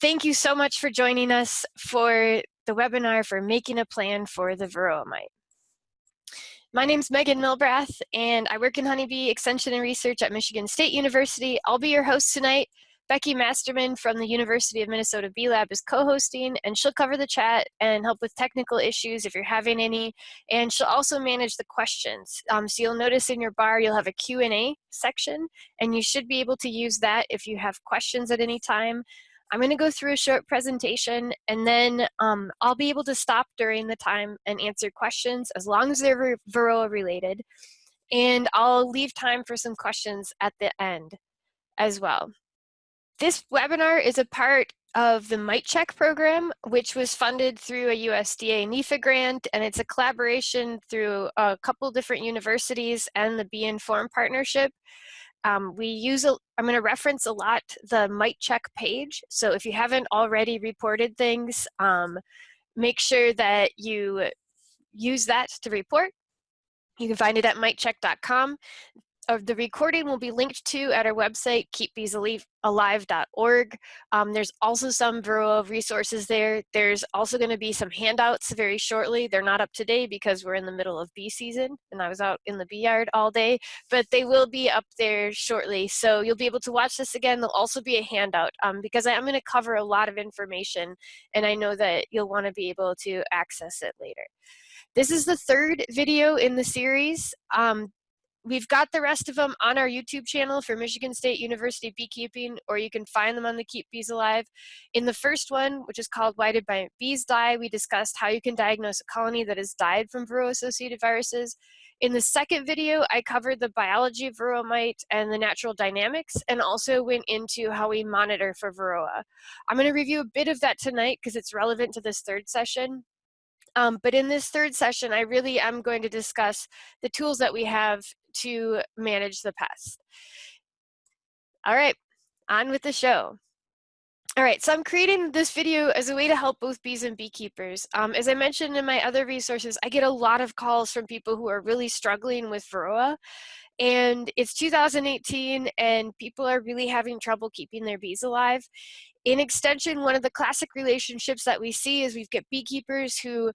thank you so much for joining us for the webinar for making a plan for the varroa mite. My name is Megan Milbrath, and I work in honeybee extension and research at Michigan State University. I'll be your host tonight. Becky Masterman from the University of Minnesota Bee Lab is co-hosting, and she'll cover the chat and help with technical issues if you're having any, and she'll also manage the questions. Um, so you'll notice in your bar you'll have a Q&A section, and you should be able to use that if you have questions at any time. I'm going to go through a short presentation and then um, I'll be able to stop during the time and answer questions as long as they're Varroa related. And I'll leave time for some questions at the end as well. This webinar is a part of the Mite Check program, which was funded through a USDA NIFA grant, and it's a collaboration through a couple different universities and the Bee Informed Partnership. Um, we use, a, I'm going to reference a lot the Mite Check page. So if you haven't already reported things, um, make sure that you use that to report. You can find it at mitecheck.com of the recording will be linked to at our website, keepbeesalive.org. Um, there's also some Varroa resources there. There's also going to be some handouts very shortly. They're not up today because we're in the middle of bee season and I was out in the bee yard all day, but they will be up there shortly. So you'll be able to watch this again. There'll also be a handout um, because I'm going to cover a lot of information and I know that you'll want to be able to access it later. This is the third video in the series. Um, We've got the rest of them on our YouTube channel for Michigan State University Beekeeping, or you can find them on the Keep Bees Alive. In the first one, which is called Why Did My Bees Die, we discussed how you can diagnose a colony that has died from Varroa-associated viruses. In the second video, I covered the biology of Varroa mite and the natural dynamics, and also went into how we monitor for Varroa. I'm gonna review a bit of that tonight because it's relevant to this third session. Um, but in this third session, I really am going to discuss the tools that we have to manage the pest. All right, on with the show. All right, so I'm creating this video as a way to help both bees and beekeepers. Um, as I mentioned in my other resources, I get a lot of calls from people who are really struggling with Varroa. And it's 2018 and people are really having trouble keeping their bees alive. In extension, one of the classic relationships that we see is we've got beekeepers who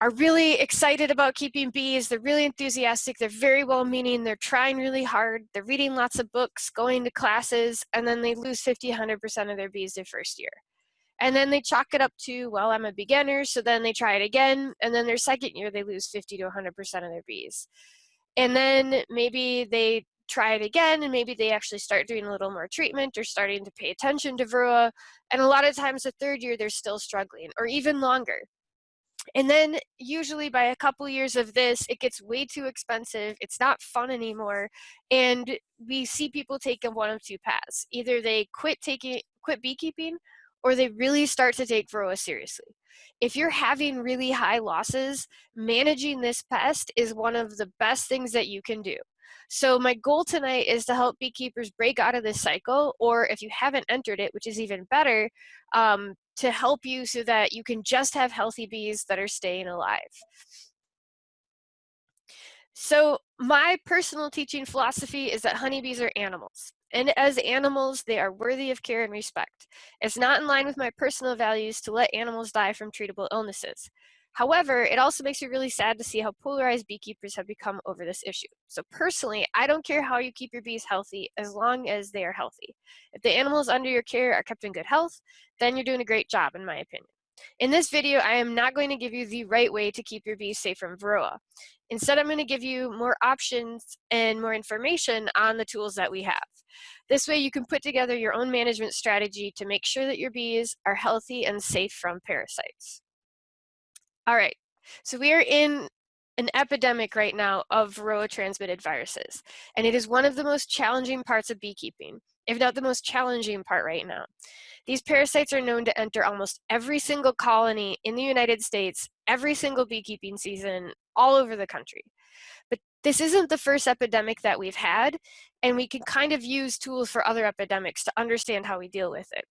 are really excited about keeping bees. They're really enthusiastic. They're very well meaning. They're trying really hard. They're reading lots of books, going to classes, and then they lose 50, 100% of their bees their first year. And then they chalk it up to, well, I'm a beginner. So then they try it again. And then their second year, they lose 50 to 100% of their bees. And then maybe they try it again and maybe they actually start doing a little more treatment or starting to pay attention to Varroa. And a lot of times the third year, they're still struggling or even longer. And then usually by a couple years of this, it gets way too expensive. It's not fun anymore. And we see people take one of two paths. Either they quit taking, quit beekeeping or they really start to take Varroa seriously. If you're having really high losses, managing this pest is one of the best things that you can do. So my goal tonight is to help beekeepers break out of this cycle, or if you haven't entered it, which is even better, um, to help you so that you can just have healthy bees that are staying alive. So my personal teaching philosophy is that honeybees are animals. And as animals, they are worthy of care and respect. It's not in line with my personal values to let animals die from treatable illnesses. However, it also makes me really sad to see how polarized beekeepers have become over this issue. So personally, I don't care how you keep your bees healthy as long as they are healthy. If the animals under your care are kept in good health, then you're doing a great job in my opinion. In this video, I am not going to give you the right way to keep your bees safe from Varroa. Instead, I'm going to give you more options and more information on the tools that we have. This way you can put together your own management strategy to make sure that your bees are healthy and safe from parasites. All right, so we are in an epidemic right now of Varroa transmitted viruses, and it is one of the most challenging parts of beekeeping, if not the most challenging part right now. These parasites are known to enter almost every single colony in the United States, every single beekeeping season, all over the country. But this isn't the first epidemic that we've had, and we can kind of use tools for other epidemics to understand how we deal with it.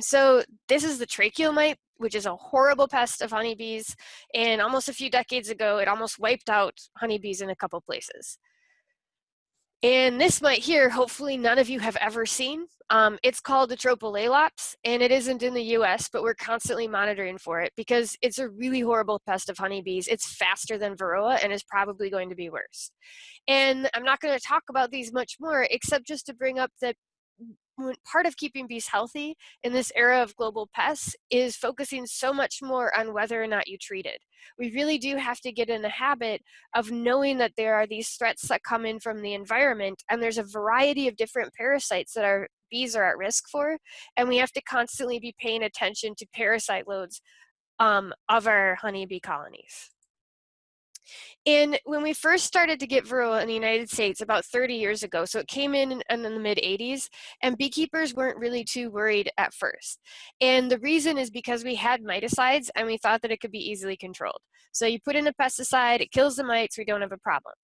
So this is the tracheal mite, which is a horrible pest of honeybees. And almost a few decades ago, it almost wiped out honeybees in a couple places. And this mite here, hopefully none of you have ever seen. Um, it's called Atropo and it isn't in the US, but we're constantly monitoring for it because it's a really horrible pest of honeybees. It's faster than Varroa and is probably going to be worse. And I'm not going to talk about these much more, except just to bring up that part of keeping bees healthy in this era of global pests is focusing so much more on whether or not you treat it. We really do have to get in the habit of knowing that there are these threats that come in from the environment and there's a variety of different parasites that our bees are at risk for and we have to constantly be paying attention to parasite loads um, of our honeybee colonies. And when we first started to get Varroa in the United States about 30 years ago, so it came in in the mid 80s, and beekeepers weren't really too worried at first. And the reason is because we had miticides and we thought that it could be easily controlled. So you put in a pesticide, it kills the mites, we don't have a problem.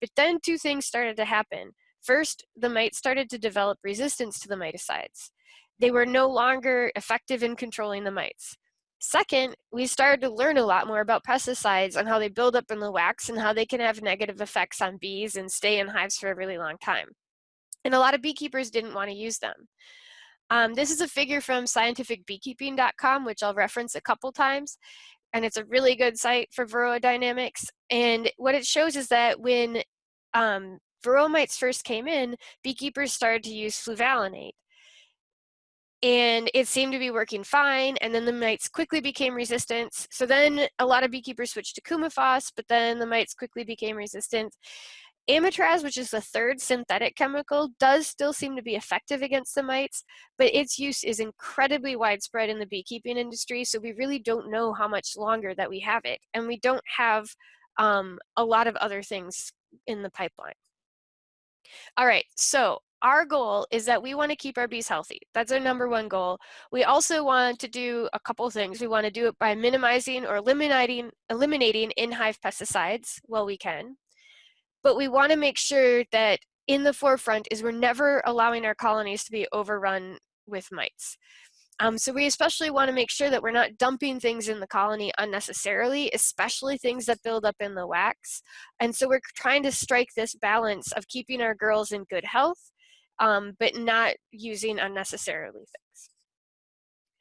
But then two things started to happen. First, the mites started to develop resistance to the miticides. They were no longer effective in controlling the mites. Second, we started to learn a lot more about pesticides and how they build up in the wax and how they can have negative effects on bees and stay in hives for a really long time. And a lot of beekeepers didn't want to use them. Um, this is a figure from scientificbeekeeping.com, which I'll reference a couple times. And it's a really good site for varroa dynamics. And what it shows is that when um, varroa mites first came in, beekeepers started to use fluvalinate and it seemed to be working fine and then the mites quickly became resistant. So then a lot of beekeepers switched to coumaphos but then the mites quickly became resistant. Amitraz which is the third synthetic chemical does still seem to be effective against the mites but its use is incredibly widespread in the beekeeping industry so we really don't know how much longer that we have it and we don't have um, a lot of other things in the pipeline. All right so our goal is that we want to keep our bees healthy. That's our number one goal. We also want to do a couple things. We want to do it by minimizing or eliminating, eliminating in-hive pesticides while we can. But we want to make sure that in the forefront is we're never allowing our colonies to be overrun with mites. Um, so we especially want to make sure that we're not dumping things in the colony unnecessarily, especially things that build up in the wax. And so we're trying to strike this balance of keeping our girls in good health um, but not using unnecessarily things.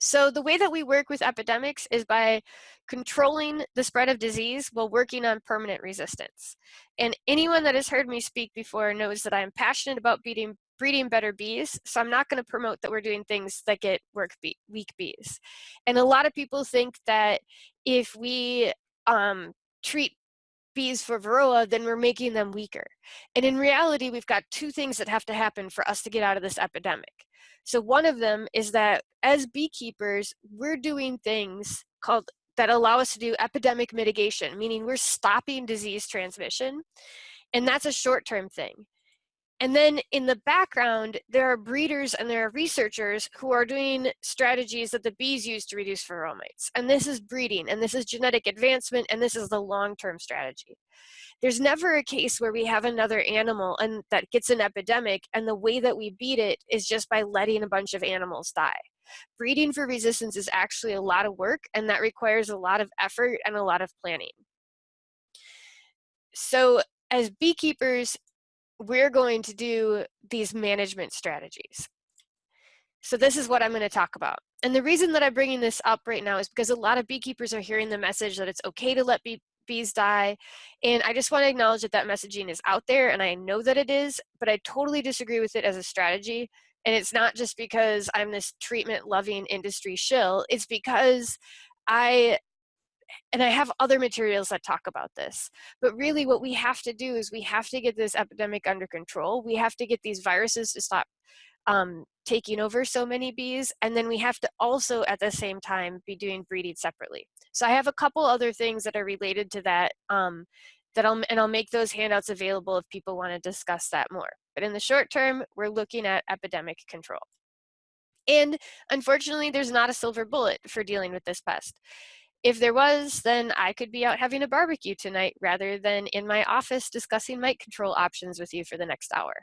So the way that we work with epidemics is by controlling the spread of disease while working on permanent resistance. And anyone that has heard me speak before knows that I'm passionate about beating, breeding better bees, so I'm not gonna promote that we're doing things that get work bee, weak bees. And a lot of people think that if we um, treat bees for varroa, then we're making them weaker. And in reality, we've got two things that have to happen for us to get out of this epidemic. So one of them is that as beekeepers, we're doing things called that allow us to do epidemic mitigation, meaning we're stopping disease transmission. And that's a short-term thing. And then in the background, there are breeders and there are researchers who are doing strategies that the bees use to reduce varroa mites. And this is breeding, and this is genetic advancement, and this is the long-term strategy. There's never a case where we have another animal and that gets an epidemic, and the way that we beat it is just by letting a bunch of animals die. Breeding for resistance is actually a lot of work, and that requires a lot of effort and a lot of planning. So as beekeepers, we're going to do these management strategies. So this is what I'm going to talk about. And the reason that I'm bringing this up right now is because a lot of beekeepers are hearing the message that it's okay to let bee bees die. And I just want to acknowledge that that messaging is out there and I know that it is, but I totally disagree with it as a strategy. And it's not just because I'm this treatment loving industry shill, it's because I and I have other materials that talk about this. But really what we have to do is we have to get this epidemic under control. We have to get these viruses to stop um, taking over so many bees. And then we have to also at the same time be doing breeding separately. So I have a couple other things that are related to that um, that I'll, and I'll make those handouts available if people want to discuss that more. But in the short term, we're looking at epidemic control. And unfortunately, there's not a silver bullet for dealing with this pest. If there was, then I could be out having a barbecue tonight rather than in my office discussing mite control options with you for the next hour.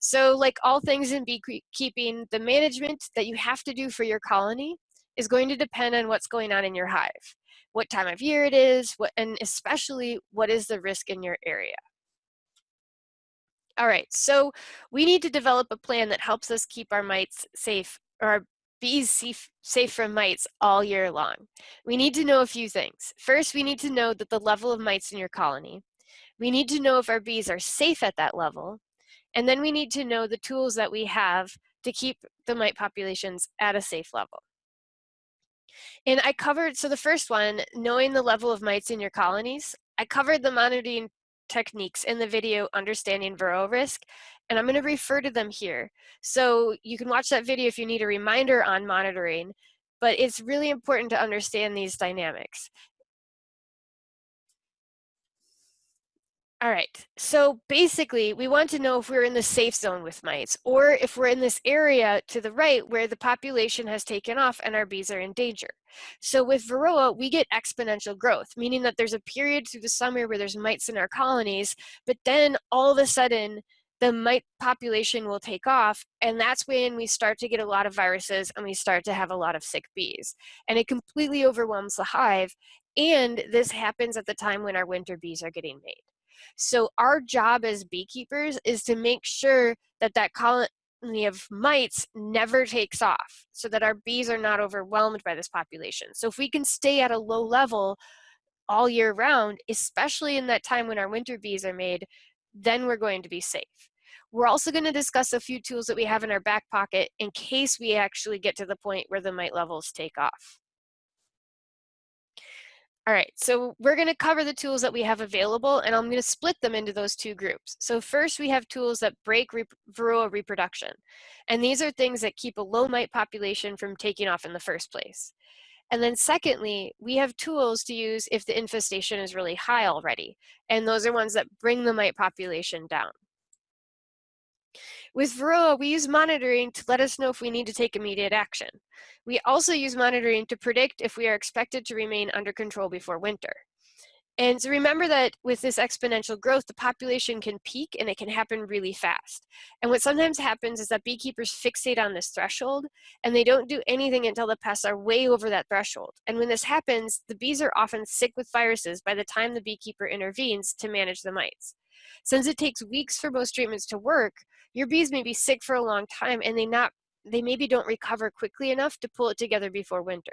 So like all things in beekeeping, the management that you have to do for your colony is going to depend on what's going on in your hive, what time of year it is, what, and especially what is the risk in your area. All right, so we need to develop a plan that helps us keep our mites safe, or bees safe, from mites all year long. We need to know a few things. First, we need to know that the level of mites in your colony. We need to know if our bees are safe at that level. And then we need to know the tools that we have to keep the mite populations at a safe level. And I covered, so the first one, knowing the level of mites in your colonies, I covered the monitoring techniques in the video Understanding Varroa Risk, and I'm going to refer to them here. So you can watch that video if you need a reminder on monitoring, but it's really important to understand these dynamics. All right, so basically we want to know if we're in the safe zone with mites or if we're in this area to the right where the population has taken off and our bees are in danger. So with Varroa, we get exponential growth, meaning that there's a period through the summer where there's mites in our colonies, but then all of a sudden the mite population will take off and that's when we start to get a lot of viruses and we start to have a lot of sick bees. And it completely overwhelms the hive and this happens at the time when our winter bees are getting made. So our job as beekeepers is to make sure that that colony of mites never takes off so that our bees are not overwhelmed by this population. So if we can stay at a low level all year round, especially in that time when our winter bees are made, then we're going to be safe. We're also going to discuss a few tools that we have in our back pocket in case we actually get to the point where the mite levels take off. All right, so we're gonna cover the tools that we have available and I'm gonna split them into those two groups. So first we have tools that break rep varroa reproduction. And these are things that keep a low mite population from taking off in the first place. And then secondly, we have tools to use if the infestation is really high already. And those are ones that bring the mite population down. With Varroa, we use monitoring to let us know if we need to take immediate action. We also use monitoring to predict if we are expected to remain under control before winter. And so remember that with this exponential growth, the population can peak and it can happen really fast. And what sometimes happens is that beekeepers fixate on this threshold and they don't do anything until the pests are way over that threshold. And when this happens, the bees are often sick with viruses by the time the beekeeper intervenes to manage the mites. Since it takes weeks for most treatments to work, your bees may be sick for a long time and they not they maybe don't recover quickly enough to pull it together before winter.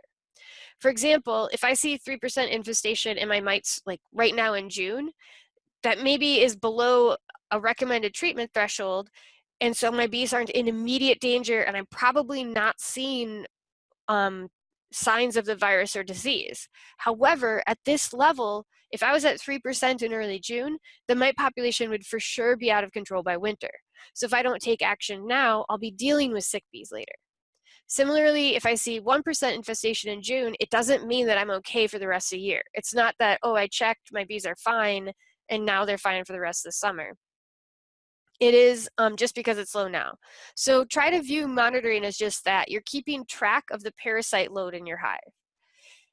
For example, if I see 3% infestation in my mites like right now in June, that maybe is below a recommended treatment threshold, and so my bees aren't in immediate danger and I'm probably not seeing um, signs of the virus or disease. However, at this level, if I was at 3% in early June, the mite population would for sure be out of control by winter. So if I don't take action now, I'll be dealing with sick bees later. Similarly, if I see 1% infestation in June, it doesn't mean that I'm okay for the rest of the year. It's not that, oh, I checked, my bees are fine, and now they're fine for the rest of the summer. It is um, just because it's low now. So try to view monitoring as just that. You're keeping track of the parasite load in your hive.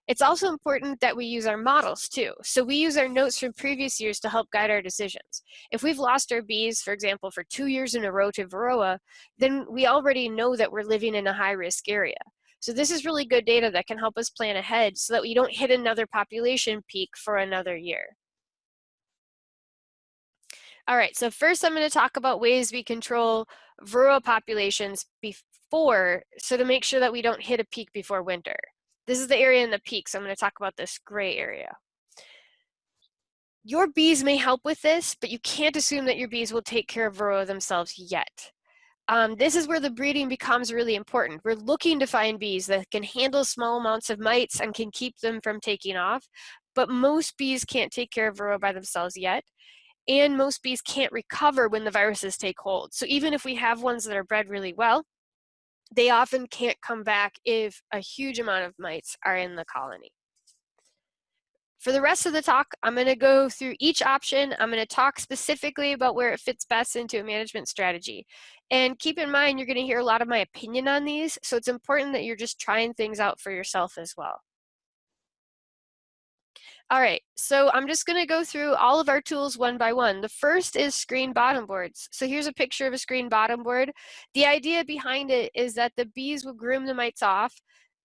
It's also important that we use our models too. So we use our notes from previous years to help guide our decisions. If we've lost our bees, for example, for two years in a row to Varroa, then we already know that we're living in a high risk area. So this is really good data that can help us plan ahead so that we don't hit another population peak for another year. All right, so first I'm gonna talk about ways we control Varroa populations before, so to make sure that we don't hit a peak before winter. This is the area in the peak, so I'm going to talk about this gray area. Your bees may help with this, but you can't assume that your bees will take care of Varroa themselves yet. Um, this is where the breeding becomes really important. We're looking to find bees that can handle small amounts of mites and can keep them from taking off, but most bees can't take care of Varroa by themselves yet, and most bees can't recover when the viruses take hold. So even if we have ones that are bred really well, they often can't come back if a huge amount of mites are in the colony. For the rest of the talk, I'm going to go through each option. I'm going to talk specifically about where it fits best into a management strategy. And keep in mind, you're going to hear a lot of my opinion on these, so it's important that you're just trying things out for yourself as well. All right, so I'm just gonna go through all of our tools one by one. The first is screen bottom boards. So here's a picture of a screen bottom board. The idea behind it is that the bees will groom the mites off,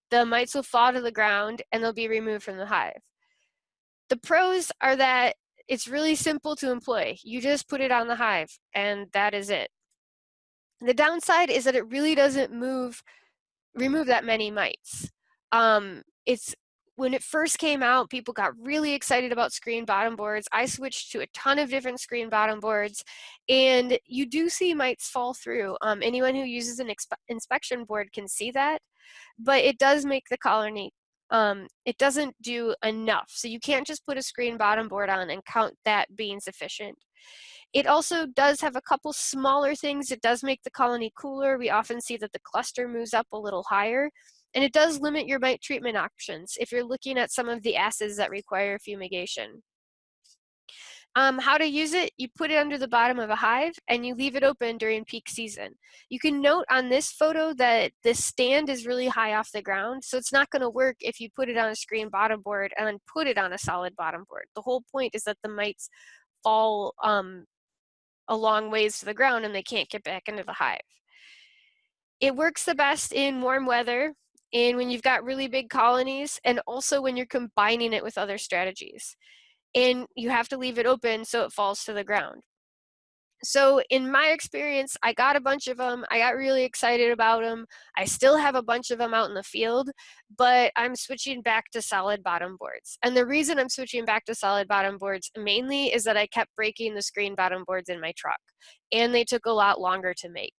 the mites will fall to the ground, and they'll be removed from the hive. The pros are that It's really simple to employ. You just put it on the hive and that is it. The downside is that it really doesn't move, remove that many mites. Um, it's when it first came out, people got really excited about screen bottom boards. I switched to a ton of different screen bottom boards, and you do see mites fall through. Um, anyone who uses an inspection board can see that, but it does make the colony, um, it doesn't do enough. So you can't just put a screen bottom board on and count that being sufficient. It also does have a couple smaller things. It does make the colony cooler. We often see that the cluster moves up a little higher. And it does limit your mite treatment options if you're looking at some of the acids that require fumigation. Um, how to use it, you put it under the bottom of a hive and you leave it open during peak season. You can note on this photo that the stand is really high off the ground, so it's not gonna work if you put it on a screen bottom board and then put it on a solid bottom board. The whole point is that the mites fall um, a long ways to the ground and they can't get back into the hive. It works the best in warm weather and when you've got really big colonies and also when you're combining it with other strategies. And you have to leave it open so it falls to the ground. So in my experience, I got a bunch of them. I got really excited about them. I still have a bunch of them out in the field, but I'm switching back to solid bottom boards. And the reason I'm switching back to solid bottom boards mainly is that I kept breaking the screen bottom boards in my truck and they took a lot longer to make.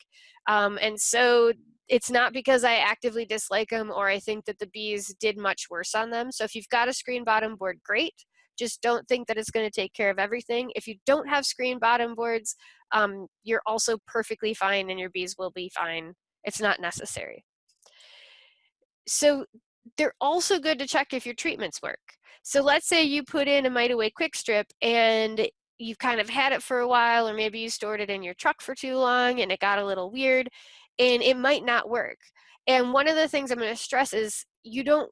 Um, and so it's not because I actively dislike them or I think that the bees did much worse on them. So if you've got a screen bottom board, great. Just don't think that it's going to take care of everything. If you don't have screen bottom boards, um, you're also perfectly fine and your bees will be fine. It's not necessary. So they're also good to check if your treatments work. So let's say you put in a Mite Away Quick Strip and you've kind of had it for a while or maybe you stored it in your truck for too long and it got a little weird and it might not work. And one of the things I'm going to stress is you don't,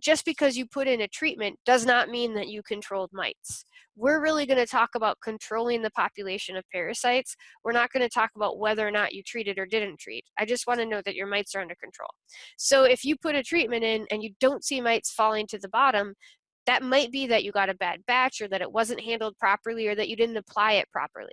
just because you put in a treatment does not mean that you controlled mites. We're really going to talk about controlling the population of parasites. We're not going to talk about whether or not you treated or didn't treat. I just want to know that your mites are under control. So if you put a treatment in and you don't see mites falling to the bottom, that might be that you got a bad batch or that it wasn't handled properly or that you didn't apply it properly.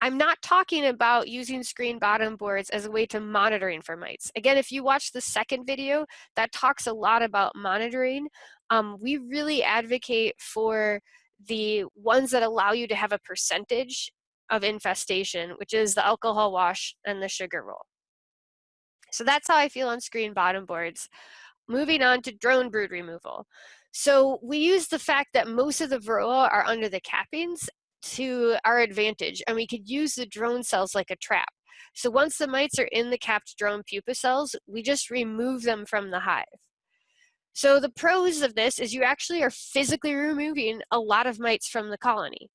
I'm not talking about using screen bottom boards as a way to monitoring for mites. Again, if you watch the second video, that talks a lot about monitoring. Um, we really advocate for the ones that allow you to have a percentage of infestation, which is the alcohol wash and the sugar roll. So that's how I feel on screen bottom boards. Moving on to drone brood removal. So we use the fact that most of the varroa are under the cappings to our advantage and we could use the drone cells like a trap. So once the mites are in the capped drone pupa cells, we just remove them from the hive. So the pros of this is you actually are physically removing a lot of mites from the colony.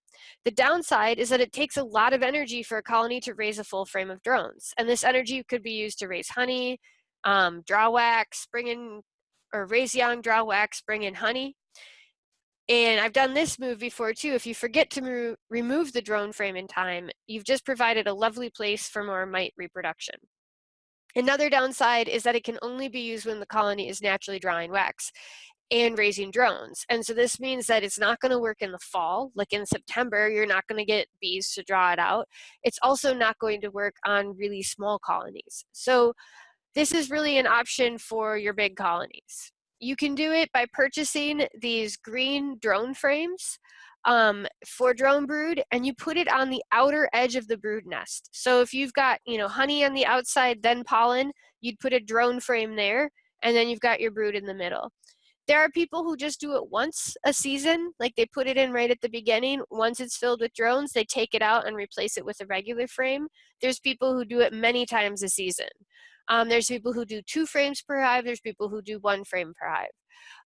The downside is that it takes a lot of energy for a colony to raise a full frame of drones. And this energy could be used to raise honey, um, draw wax, bring in, or raise young, draw wax, bring in honey. And I've done this move before too. If you forget to remove the drone frame in time, you've just provided a lovely place for more mite reproduction. Another downside is that it can only be used when the colony is naturally drawing wax and raising drones. And so this means that it's not gonna work in the fall, like in September, you're not gonna get bees to draw it out. It's also not going to work on really small colonies. So this is really an option for your big colonies you can do it by purchasing these green drone frames um, for drone brood and you put it on the outer edge of the brood nest. So if you've got, you know, honey on the outside, then pollen, you'd put a drone frame there and then you've got your brood in the middle. There are people who just do it once a season, like they put it in right at the beginning. Once it's filled with drones, they take it out and replace it with a regular frame. There's people who do it many times a season. Um, there's people who do two frames per hive. There's people who do one frame per hive.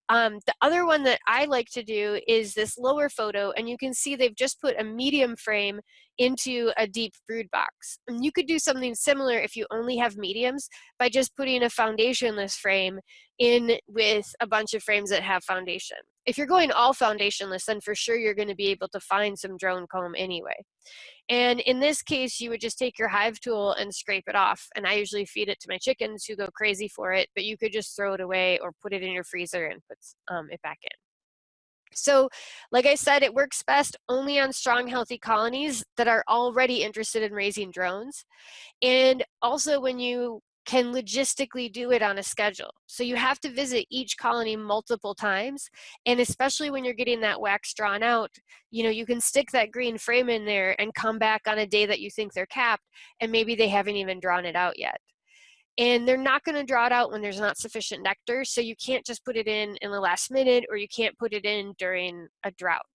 Um, the other one that I like to do is this lower photo, and you can see they've just put a medium frame into a deep brood box. And you could do something similar if you only have mediums by just putting a foundationless frame in with a bunch of frames that have foundation. If you're going all foundationless, then for sure you're gonna be able to find some drone comb anyway. And in this case, you would just take your hive tool and scrape it off. And I usually feed it to my chickens who go crazy for it, but you could just throw it away or put it in your freezer and put um, it back in. So, like I said, it works best only on strong, healthy colonies that are already interested in raising drones. And also when you can logistically do it on a schedule. So you have to visit each colony multiple times. And especially when you're getting that wax drawn out, you know, you can stick that green frame in there and come back on a day that you think they're capped and maybe they haven't even drawn it out yet. And they're not gonna draw it out when there's not sufficient nectar. So you can't just put it in in the last minute or you can't put it in during a drought.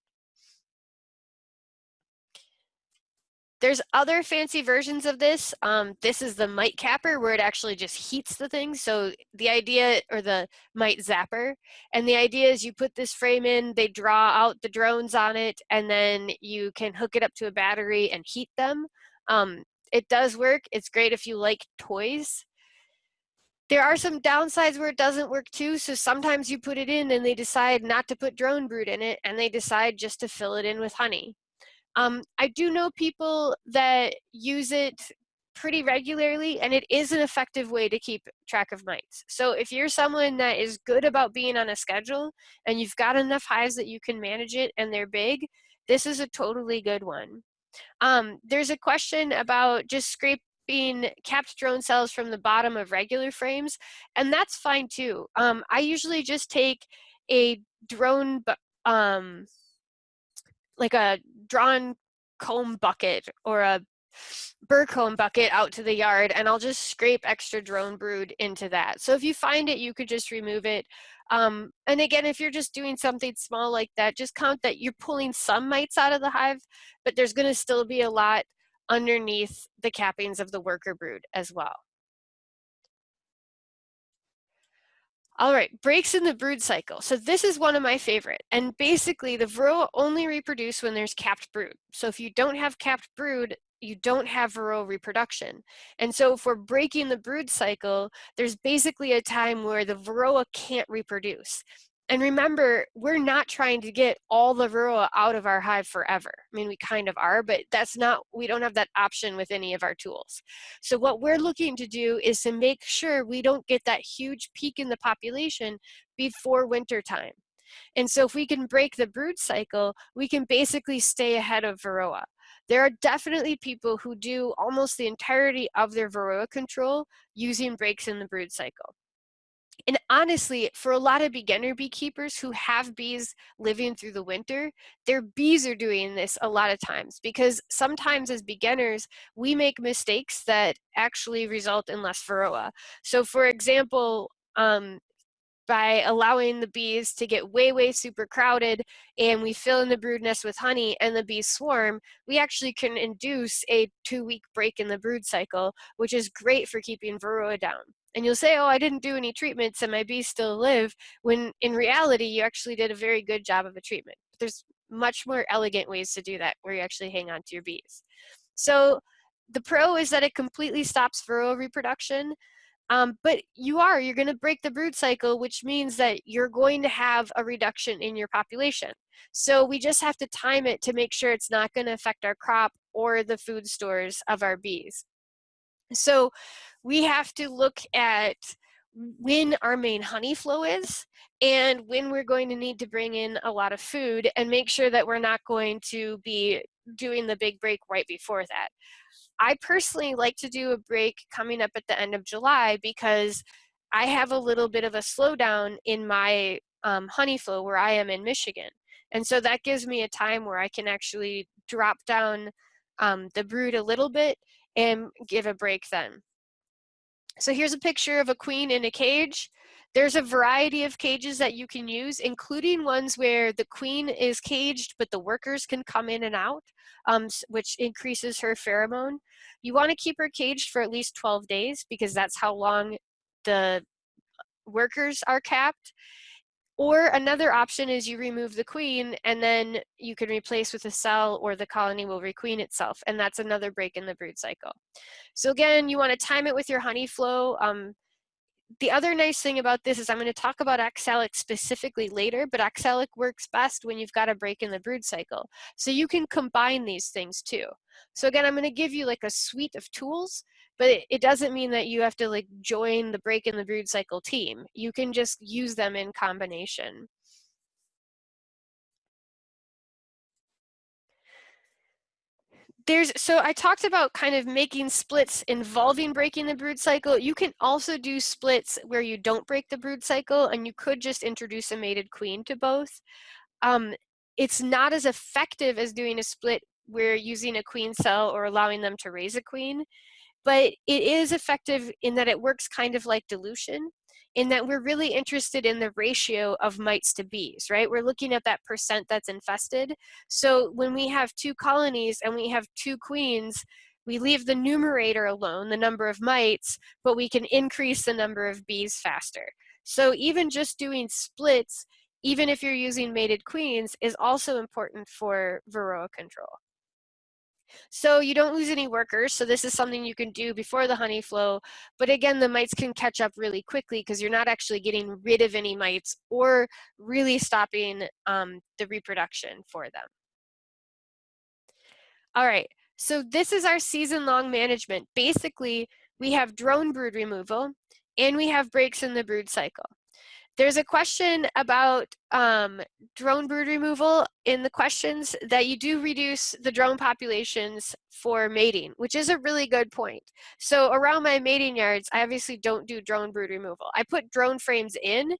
There's other fancy versions of this. Um, this is the mite capper where it actually just heats the thing. So the idea, or the mite zapper, and the idea is you put this frame in, they draw out the drones on it, and then you can hook it up to a battery and heat them. Um, it does work. It's great if you like toys. There are some downsides where it doesn't work too. So sometimes you put it in and they decide not to put drone brood in it and they decide just to fill it in with honey. Um, I do know people that use it pretty regularly and it is an effective way to keep track of mites. So if you're someone that is good about being on a schedule and you've got enough hives that you can manage it and they're big, this is a totally good one. Um, there's a question about just scraping capped drone cells from the bottom of regular frames, and that's fine too. Um, I usually just take a drone um, like a drawn comb bucket or a burr comb bucket out to the yard and I'll just scrape extra drone brood into that. So if you find it, you could just remove it. Um, and again, if you're just doing something small like that, just count that you're pulling some mites out of the hive, but there's gonna still be a lot underneath the cappings of the worker brood as well. All right, breaks in the brood cycle. So this is one of my favorite. And basically the varroa only reproduce when there's capped brood. So if you don't have capped brood, you don't have varroa reproduction. And so for breaking the brood cycle, there's basically a time where the varroa can't reproduce. And remember, we're not trying to get all the varroa out of our hive forever. I mean, we kind of are, but that's not, we don't have that option with any of our tools. So what we're looking to do is to make sure we don't get that huge peak in the population before winter time. And so if we can break the brood cycle, we can basically stay ahead of varroa. There are definitely people who do almost the entirety of their varroa control using breaks in the brood cycle. And honestly, for a lot of beginner beekeepers who have bees living through the winter, their bees are doing this a lot of times because sometimes as beginners, we make mistakes that actually result in less varroa. So for example, um, by allowing the bees to get way, way super crowded and we fill in the brood nest with honey and the bees swarm, we actually can induce a two week break in the brood cycle, which is great for keeping varroa down. And you'll say, oh, I didn't do any treatments and my bees still live, when in reality, you actually did a very good job of a treatment. But there's much more elegant ways to do that where you actually hang on to your bees. So the pro is that it completely stops varroa reproduction. Um, but you are, you're going to break the brood cycle, which means that you're going to have a reduction in your population. So we just have to time it to make sure it's not going to affect our crop or the food stores of our bees. So we have to look at when our main honey flow is and when we're going to need to bring in a lot of food and make sure that we're not going to be doing the big break right before that. I personally like to do a break coming up at the end of July because I have a little bit of a slowdown in my um, honey flow where I am in Michigan. And so that gives me a time where I can actually drop down um, the brood a little bit and give a break then. So here's a picture of a queen in a cage. There's a variety of cages that you can use, including ones where the queen is caged, but the workers can come in and out, um, which increases her pheromone. You want to keep her caged for at least 12 days because that's how long the workers are capped. Or another option is you remove the queen and then you can replace with a cell or the colony will requeen itself. And that's another break in the brood cycle. So again, you want to time it with your honey flow. Um, the other nice thing about this is I'm going to talk about oxalic specifically later, but oxalic works best when you've got a break in the brood cycle. So you can combine these things too. So again, I'm going to give you like a suite of tools, but it, it doesn't mean that you have to like join the break in the brood cycle team. You can just use them in combination. There's so I talked about kind of making splits involving breaking the brood cycle. You can also do splits where you don't break the brood cycle and you could just introduce a mated queen to both. Um, it's not as effective as doing a split where using a queen cell or allowing them to raise a queen, but it is effective in that it works kind of like dilution in that we're really interested in the ratio of mites to bees, right? We're looking at that percent that's infested. So when we have two colonies and we have two queens, we leave the numerator alone, the number of mites, but we can increase the number of bees faster. So even just doing splits, even if you're using mated queens, is also important for Varroa control. So you don't lose any workers. So this is something you can do before the honey flow. But again, the mites can catch up really quickly because you're not actually getting rid of any mites or really stopping um, the reproduction for them. All right, so this is our season-long management. Basically, we have drone brood removal and we have breaks in the brood cycle. There's a question about um, drone brood removal in the questions that you do reduce the drone populations for mating, which is a really good point. So around my mating yards, I obviously don't do drone brood removal. I put drone frames in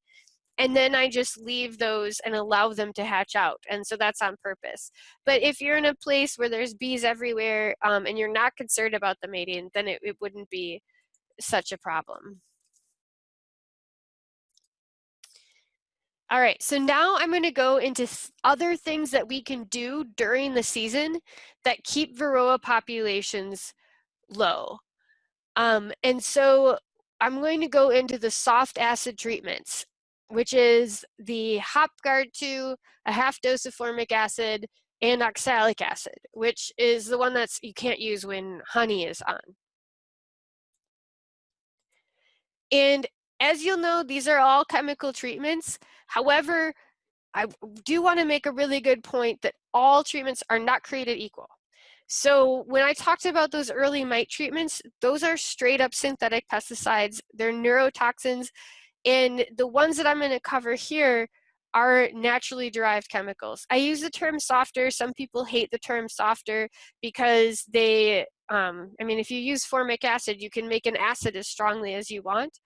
and then I just leave those and allow them to hatch out. And so that's on purpose. But if you're in a place where there's bees everywhere um, and you're not concerned about the mating, then it, it wouldn't be such a problem. All right, so now I'm gonna go into other things that we can do during the season that keep Varroa populations low. Um, and so I'm going to go into the soft acid treatments, which is the Hopguard 2, a half dose of formic acid, and oxalic acid, which is the one that's you can't use when honey is on. And as you'll know, these are all chemical treatments. However, I do want to make a really good point that all treatments are not created equal. So when I talked about those early mite treatments, those are straight up synthetic pesticides. They're neurotoxins. And the ones that I'm going to cover here are naturally derived chemicals. I use the term softer. Some people hate the term softer because they, um, I mean, if you use formic acid, you can make an acid as strongly as you want.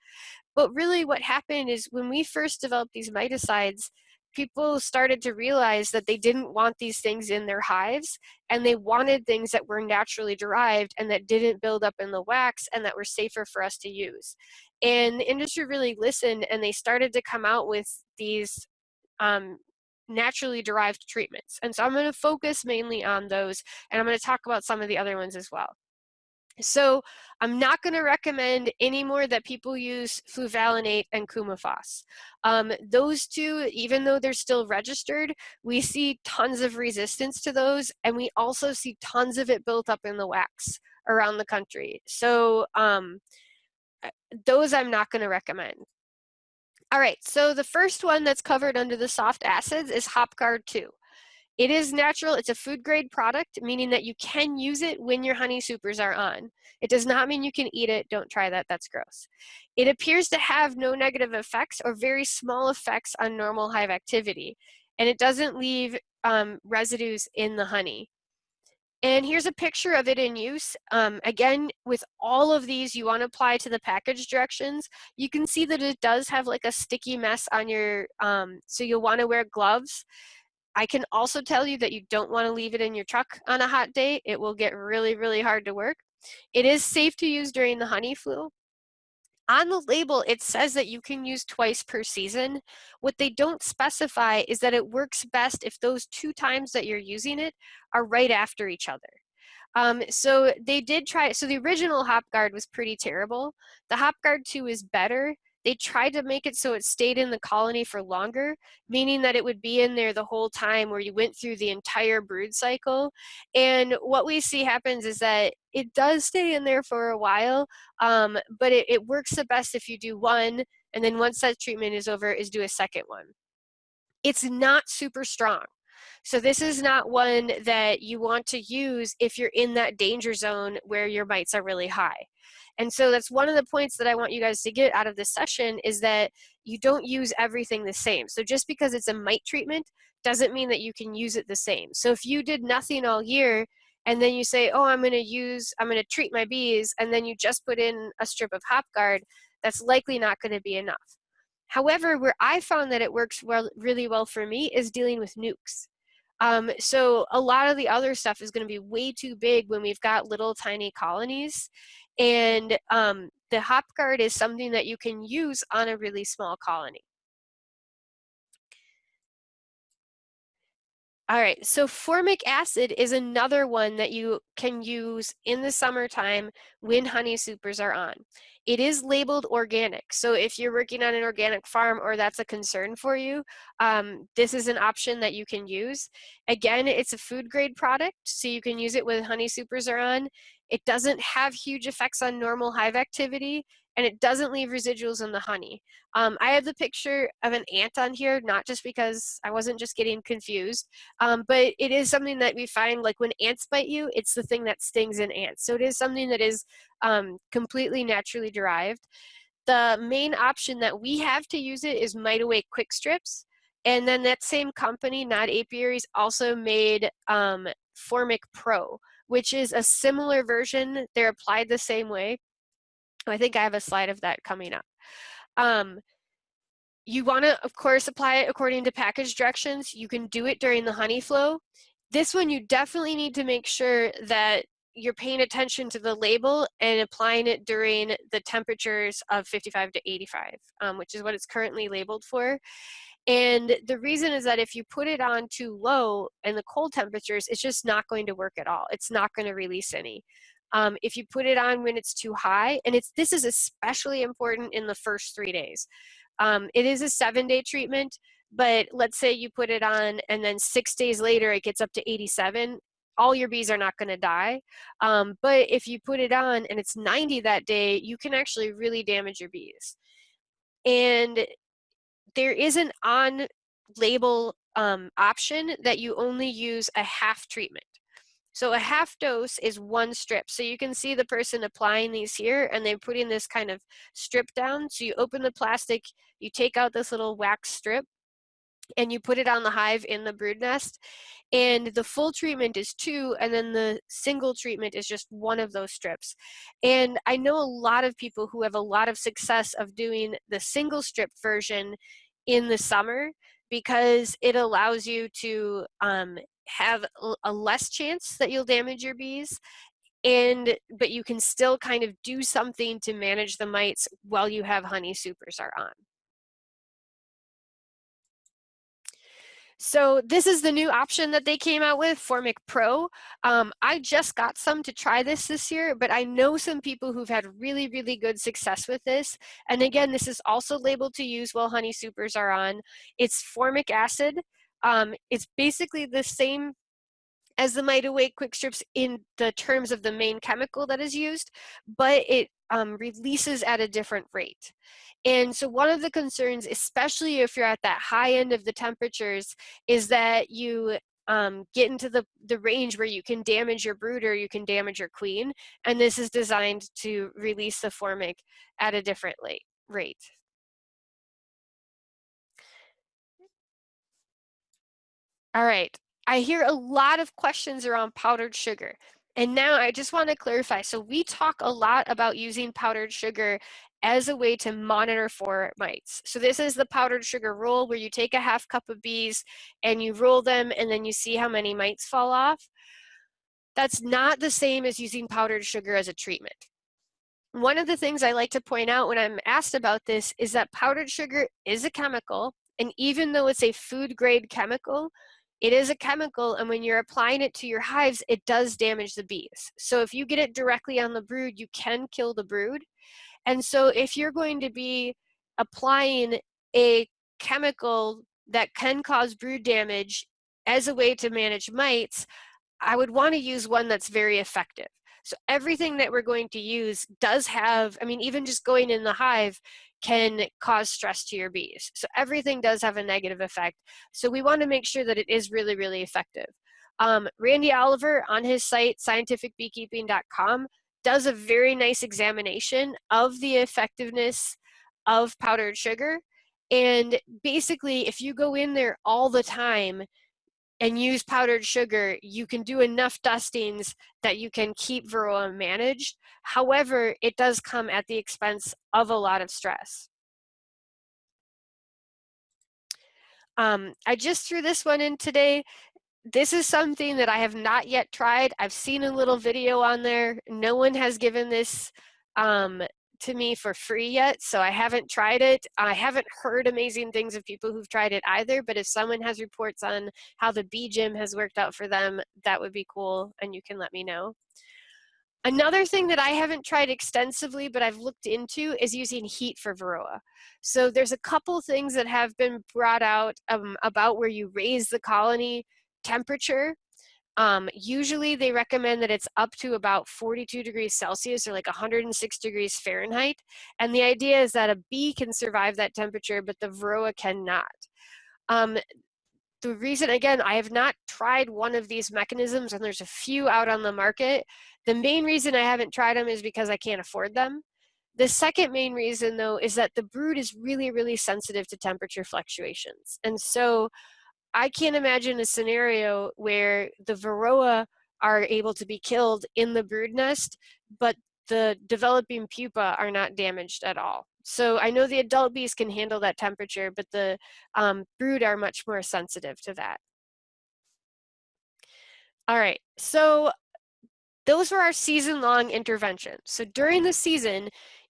But really what happened is when we first developed these miticides, people started to realize that they didn't want these things in their hives and they wanted things that were naturally derived and that didn't build up in the wax and that were safer for us to use. And the industry really listened and they started to come out with these um, naturally derived treatments. And so I'm going to focus mainly on those and I'm going to talk about some of the other ones as well. So I'm not going to recommend any more that people use fluvalinate and coumaphos. Um, those two, even though they're still registered, we see tons of resistance to those, and we also see tons of it built up in the wax around the country. So um, uh, those I'm not going to recommend. All right, so the first one that's covered under the soft acids is Hopguard 2. It is natural, it's a food grade product, meaning that you can use it when your honey supers are on. It does not mean you can eat it, don't try that, that's gross. It appears to have no negative effects or very small effects on normal hive activity, and it doesn't leave um, residues in the honey. And here's a picture of it in use. Um, again, with all of these, you want to apply to the package directions. You can see that it does have like a sticky mess on your, um, so you'll want to wear gloves. I can also tell you that you don't want to leave it in your truck on a hot day. It will get really, really hard to work. It is safe to use during the honey flu. On the label, it says that you can use twice per season. What they don't specify is that it works best if those two times that you're using it are right after each other. Um, so they did try, so the original Hopguard was pretty terrible. The Hopguard 2 is better. They tried to make it so it stayed in the colony for longer, meaning that it would be in there the whole time where you went through the entire brood cycle. And what we see happens is that it does stay in there for a while, um, but it, it works the best if you do one, and then once that treatment is over, is do a second one. It's not super strong. So this is not one that you want to use if you're in that danger zone where your mites are really high. And so that's one of the points that I want you guys to get out of this session is that you don't use everything the same. So just because it's a mite treatment doesn't mean that you can use it the same. So if you did nothing all year and then you say, oh, I'm going to use, I'm going to treat my bees, and then you just put in a strip of hop guard, that's likely not going to be enough. However, where I found that it works well, really well for me is dealing with nukes. Um, so a lot of the other stuff is going to be way too big when we've got little tiny colonies. And um, the hop guard is something that you can use on a really small colony. All right, so formic acid is another one that you can use in the summertime when honey supers are on. It is labeled organic, so if you're working on an organic farm or that's a concern for you, um, this is an option that you can use. Again, it's a food grade product, so you can use it when honey supers are on. It doesn't have huge effects on normal hive activity, and it doesn't leave residuals in the honey. Um, I have the picture of an ant on here, not just because I wasn't just getting confused, um, but it is something that we find like when ants bite you, it's the thing that stings in ants. So it is something that is um, completely naturally derived. The main option that we have to use it is Mite Away Quick Strips. And then that same company, NOD Apiaries, also made um, Formic Pro, which is a similar version. They're applied the same way. I think I have a slide of that coming up. Um, you want to, of course, apply it according to package directions. You can do it during the honey flow. This one, you definitely need to make sure that you're paying attention to the label and applying it during the temperatures of 55 to 85, um, which is what it's currently labeled for. And the reason is that if you put it on too low in the cold temperatures, it's just not going to work at all. It's not going to release any. Um, if you put it on when it's too high, and it's this is especially important in the first three days. Um, it is a seven day treatment, but let's say you put it on and then six days later it gets up to 87, all your bees are not going to die. Um, but if you put it on and it's 90 that day, you can actually really damage your bees. And there is an on label um, option that you only use a half treatment. So a half dose is one strip. So you can see the person applying these here and they're putting this kind of strip down. So you open the plastic, you take out this little wax strip and you put it on the hive in the brood nest. And the full treatment is two, and then the single treatment is just one of those strips. And I know a lot of people who have a lot of success of doing the single strip version in the summer because it allows you to um, have a less chance that you'll damage your bees and but you can still kind of do something to manage the mites while you have honey supers are on. So this is the new option that they came out with, Formic Pro. Um, I just got some to try this this year, but I know some people who've had really, really good success with this. And again, this is also labeled to use while honey supers are on. It's formic acid. Um, it's basically the same as the Away quick strips in the terms of the main chemical that is used, but it um, releases at a different rate. And so one of the concerns, especially if you're at that high end of the temperatures, is that you um, get into the, the range where you can damage your brooder, you can damage your queen. And this is designed to release the formic at a different rate. All right, I hear a lot of questions around powdered sugar. And now I just want to clarify. So we talk a lot about using powdered sugar as a way to monitor for mites. So this is the powdered sugar rule where you take a half cup of bees and you roll them and then you see how many mites fall off. That's not the same as using powdered sugar as a treatment. One of the things I like to point out when I'm asked about this is that powdered sugar is a chemical and even though it's a food grade chemical, it is a chemical, and when you're applying it to your hives, it does damage the bees. So if you get it directly on the brood, you can kill the brood. And so if you're going to be applying a chemical that can cause brood damage as a way to manage mites, I would want to use one that's very effective. So everything that we're going to use does have, I mean, even just going in the hive, can cause stress to your bees. So everything does have a negative effect. So we want to make sure that it is really, really effective. Um, Randy Oliver on his site, scientificbeekeeping.com, does a very nice examination of the effectiveness of powdered sugar. And basically, if you go in there all the time, and use powdered sugar, you can do enough dustings that you can keep varroa managed. However, it does come at the expense of a lot of stress. Um, I just threw this one in today. This is something that I have not yet tried. I've seen a little video on there. No one has given this um, to me for free yet, so I haven't tried it. I haven't heard amazing things of people who've tried it either, but if someone has reports on how the bee gym has worked out for them, that would be cool, and you can let me know. Another thing that I haven't tried extensively, but I've looked into is using heat for Varroa. So there's a couple things that have been brought out um, about where you raise the colony temperature um, usually they recommend that it's up to about 42 degrees Celsius or like 106 degrees Fahrenheit. And the idea is that a bee can survive that temperature, but the varroa cannot. Um, the reason, again, I have not tried one of these mechanisms and there's a few out on the market. The main reason I haven't tried them is because I can't afford them. The second main reason though is that the brood is really, really sensitive to temperature fluctuations. And so I can't imagine a scenario where the varroa are able to be killed in the brood nest, but the developing pupa are not damaged at all. So I know the adult bees can handle that temperature, but the um, brood are much more sensitive to that. All right, so those were our season-long interventions. So during the season,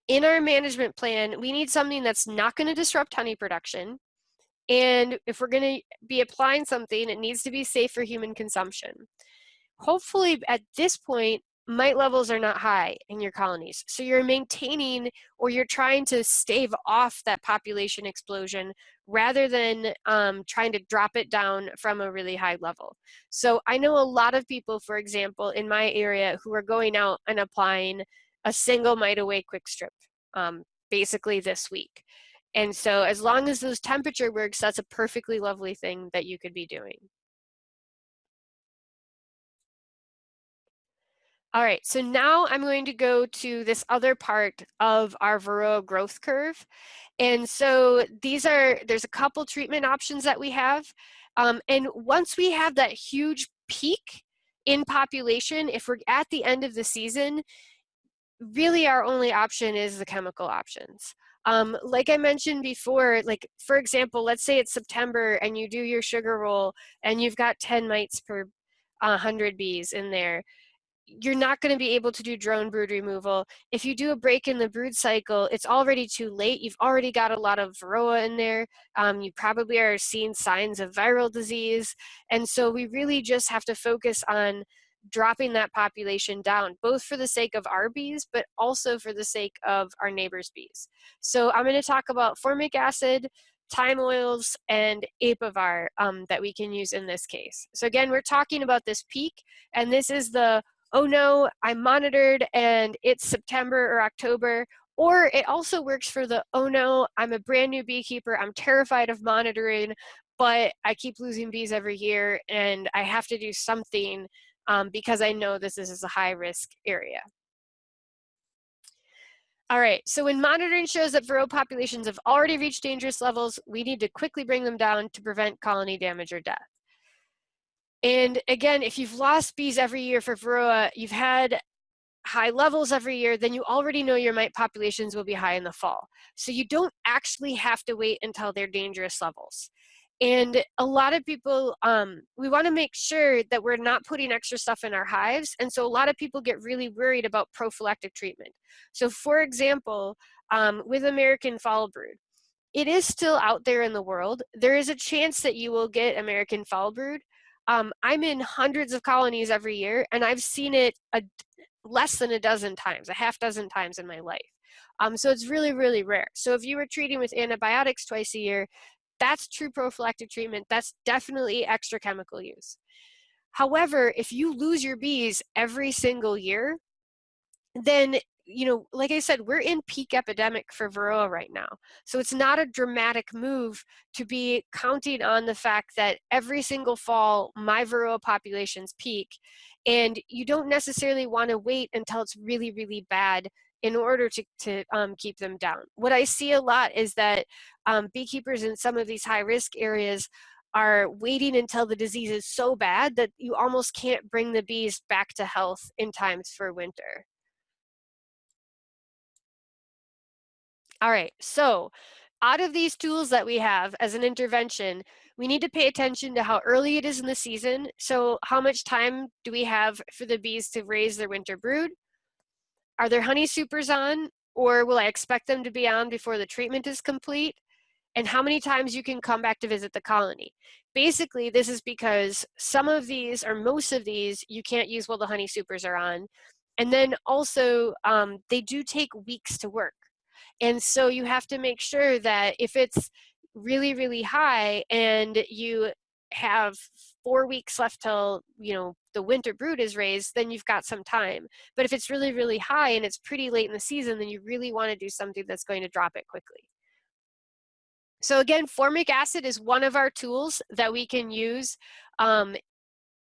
in our management plan, we need something that's not gonna disrupt honey production, and if we're going to be applying something, it needs to be safe for human consumption. Hopefully at this point, mite levels are not high in your colonies. So you're maintaining or you're trying to stave off that population explosion rather than um, trying to drop it down from a really high level. So I know a lot of people, for example, in my area who are going out and applying a single mite away quick strip um, basically this week. And so as long as those temperature works, that's a perfectly lovely thing that you could be doing. All right, so now I'm going to go to this other part of our Varroa growth curve. And so these are, there's a couple treatment options that we have. Um, and once we have that huge peak in population, if we're at the end of the season, really our only option is the chemical options. Um, like I mentioned before, like for example, let's say it's September and you do your sugar roll and you've got 10 mites per 100 bees in there you're not going to be able to do drone brood removal. If you do a break in the brood cycle, it's already too late. You've already got a lot of varroa in there. Um, you probably are seeing signs of viral disease. And so we really just have to focus on dropping that population down, both for the sake of our bees, but also for the sake of our neighbors' bees. So I'm going to talk about formic acid, thyme oils, and apivar um, that we can use in this case. So again, we're talking about this peak, and this is the, oh no, I'm monitored and it's September or October, or it also works for the, oh no, I'm a brand new beekeeper, I'm terrified of monitoring, but I keep losing bees every year and I have to do something um, because I know this is a high risk area. All right, so when monitoring shows that varroa populations have already reached dangerous levels, we need to quickly bring them down to prevent colony damage or death. And again, if you've lost bees every year for varroa, you've had high levels every year, then you already know your mite populations will be high in the fall. So you don't actually have to wait until they're dangerous levels. And a lot of people, um, we want to make sure that we're not putting extra stuff in our hives. And so a lot of people get really worried about prophylactic treatment. So for example, um, with American foul brood, it is still out there in the world. There is a chance that you will get American foul brood. Um, I'm in hundreds of colonies every year and I've seen it a, less than a dozen times, a half dozen times in my life. Um, so it's really, really rare. So if you were treating with antibiotics twice a year, that's true prophylactic treatment. That's definitely extra chemical use. However, if you lose your bees every single year, then you know, like I said, we're in peak epidemic for Varroa right now. So it's not a dramatic move to be counting on the fact that every single fall, my Varroa populations peak. And you don't necessarily want to wait until it's really, really bad in order to, to um, keep them down. What I see a lot is that um, beekeepers in some of these high risk areas are waiting until the disease is so bad that you almost can't bring the bees back to health in times for winter. All right, so out of these tools that we have as an intervention, we need to pay attention to how early it is in the season. So how much time do we have for the bees to raise their winter brood? Are there honey supers on or will I expect them to be on before the treatment is complete? And how many times you can come back to visit the colony. Basically, this is because some of these or most of these you can't use while the honey supers are on. And then also um, they do take weeks to work. And so you have to make sure that if it's really, really high and you have four weeks left till you know the winter brood is raised then you've got some time but if it's really really high and it's pretty late in the season then you really want to do something that's going to drop it quickly so again formic acid is one of our tools that we can use um,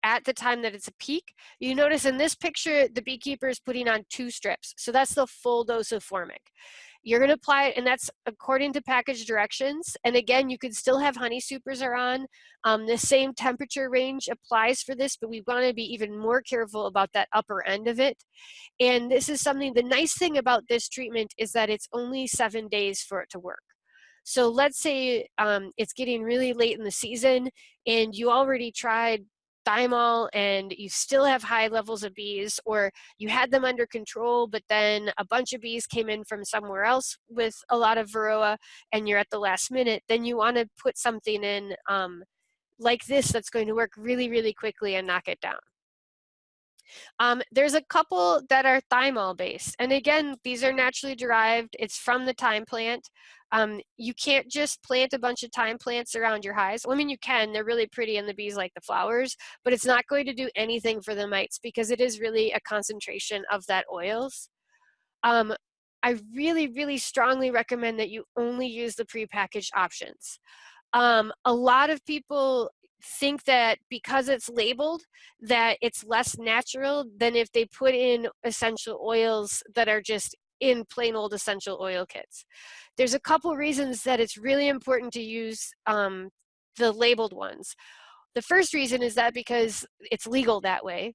at the time that it's a peak. You notice in this picture, the beekeeper is putting on two strips. So that's the full dose of formic. You're going to apply it, and that's according to package directions. And again, you could still have honey supers are on. Um, the same temperature range applies for this, but we want to be even more careful about that upper end of it. And this is something, the nice thing about this treatment is that it's only seven days for it to work. So let's say um, it's getting really late in the season and you already tried thymol and you still have high levels of bees or you had them under control but then a bunch of bees came in from somewhere else with a lot of varroa and you're at the last minute then you want to put something in um, like this that's going to work really really quickly and knock it down um, there's a couple that are thymol based. And again, these are naturally derived. It's from the thyme plant. Um, you can't just plant a bunch of thyme plants around your hives. I mean, you can, they're really pretty and the bees like the flowers, but it's not going to do anything for the mites because it is really a concentration of that oils. Um, I really, really strongly recommend that you only use the prepackaged options. Um, a lot of people think that because it's labeled that it's less natural than if they put in essential oils that are just in plain old essential oil kits. There's a couple reasons that it's really important to use um, the labeled ones. The first reason is that because it's legal that way.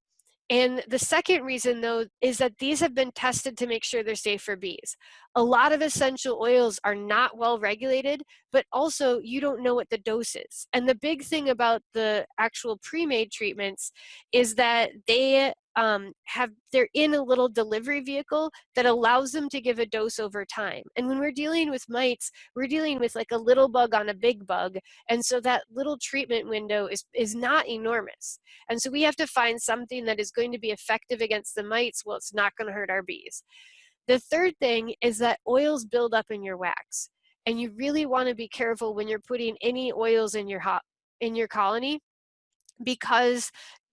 And the second reason though is that these have been tested to make sure they're safe for bees. A lot of essential oils are not well regulated, but also you don't know what the dose is. And the big thing about the actual pre-made treatments is that they um, have they're in a little delivery vehicle that allows them to give a dose over time. And when we're dealing with mites, we're dealing with like a little bug on a big bug. And so that little treatment window is, is not enormous. And so we have to find something that is going to be effective against the mites while it's not going to hurt our bees. The third thing is that oils build up in your wax. And you really want to be careful when you're putting any oils in your hot in your colony because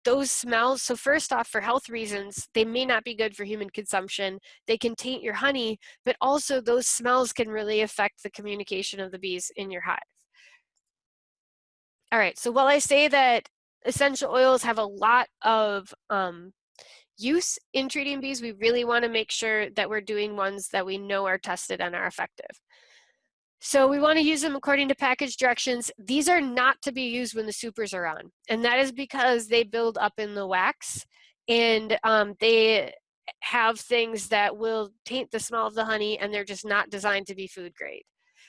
those smells, so first off, for health reasons, they may not be good for human consumption. They can taint your honey, but also those smells can really affect the communication of the bees in your hive. All right, so while I say that essential oils have a lot of um, use in treating bees, we really wanna make sure that we're doing ones that we know are tested and are effective. So we want to use them according to package directions. These are not to be used when the supers are on. And that is because they build up in the wax and um, they have things that will taint the smell of the honey and they're just not designed to be food grade.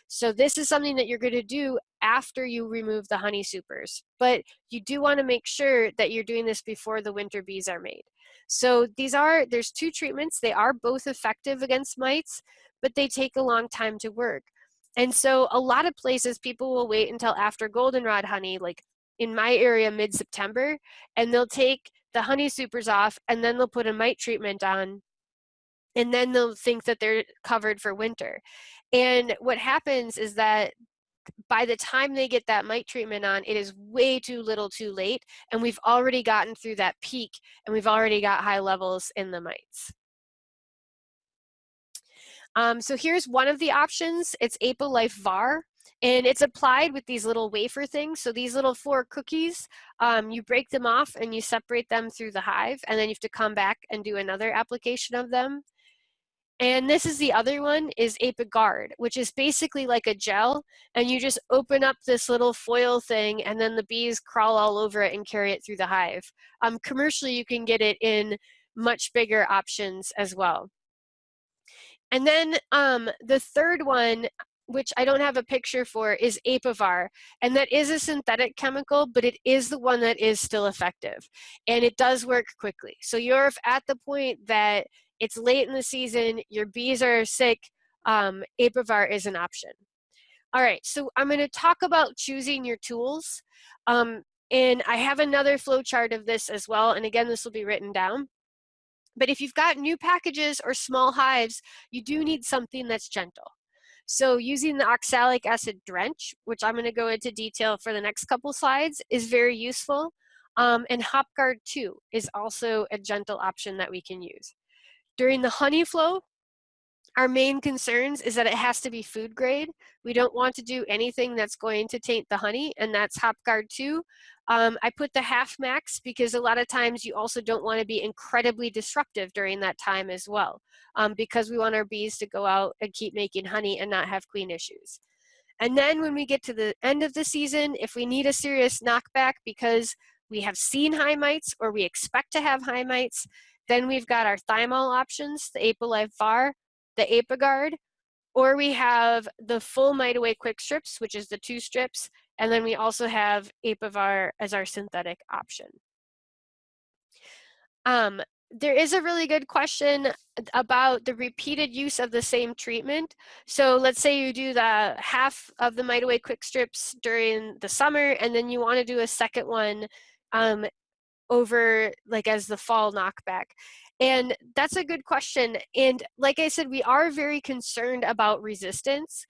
So this is something that you're going to do after you remove the honey supers. But you do want to make sure that you're doing this before the winter bees are made. So these are, there's two treatments. They are both effective against mites, but they take a long time to work. And so a lot of places people will wait until after goldenrod honey, like in my area mid-September, and they'll take the honey supers off and then they'll put a mite treatment on and then they'll think that they're covered for winter. And what happens is that by the time they get that mite treatment on, it is way too little too late, and we've already gotten through that peak, and we've already got high levels in the mites. Um, so here's one of the options. It's Api Life VAR. And it's applied with these little wafer things. So these little four cookies, um, you break them off and you separate them through the hive. And then you have to come back and do another application of them. And this is the other one is Apiguard, which is basically like a gel and you just open up this little foil thing and then the bees crawl all over it and carry it through the hive. Um, commercially, you can get it in much bigger options as well. And then um, the third one, which I don't have a picture for, is Apivar. And that is a synthetic chemical, but it is the one that is still effective. And it does work quickly. So you're at the point that it's late in the season, your bees are sick, um, Apivar is an option. All right, so I'm gonna talk about choosing your tools. Um, and I have another flow chart of this as well. And again, this will be written down. But if you've got new packages or small hives, you do need something that's gentle. So using the oxalic acid drench, which I'm gonna go into detail for the next couple slides, is very useful. Um, and HopGuard 2 is also a gentle option that we can use. During the honey flow, our main concerns is that it has to be food grade. We don't want to do anything that's going to taint the honey, and that's HopGuard 2. Um, I put the half max because a lot of times you also don't want to be incredibly disruptive during that time as well, um, because we want our bees to go out and keep making honey and not have queen issues. And then when we get to the end of the season, if we need a serious knockback because we have seen high mites or we expect to have high mites, then we've got our thymol options, the Api Life VAR, the Apiguard, or we have the full Away quick strips, which is the two strips, and then we also have Apivar as our synthetic option. Um, there is a really good question about the repeated use of the same treatment. So let's say you do the half of the Mite Away quick strips during the summer, and then you want to do a second one um, over like as the fall knockback? And that's a good question. And like I said, we are very concerned about resistance.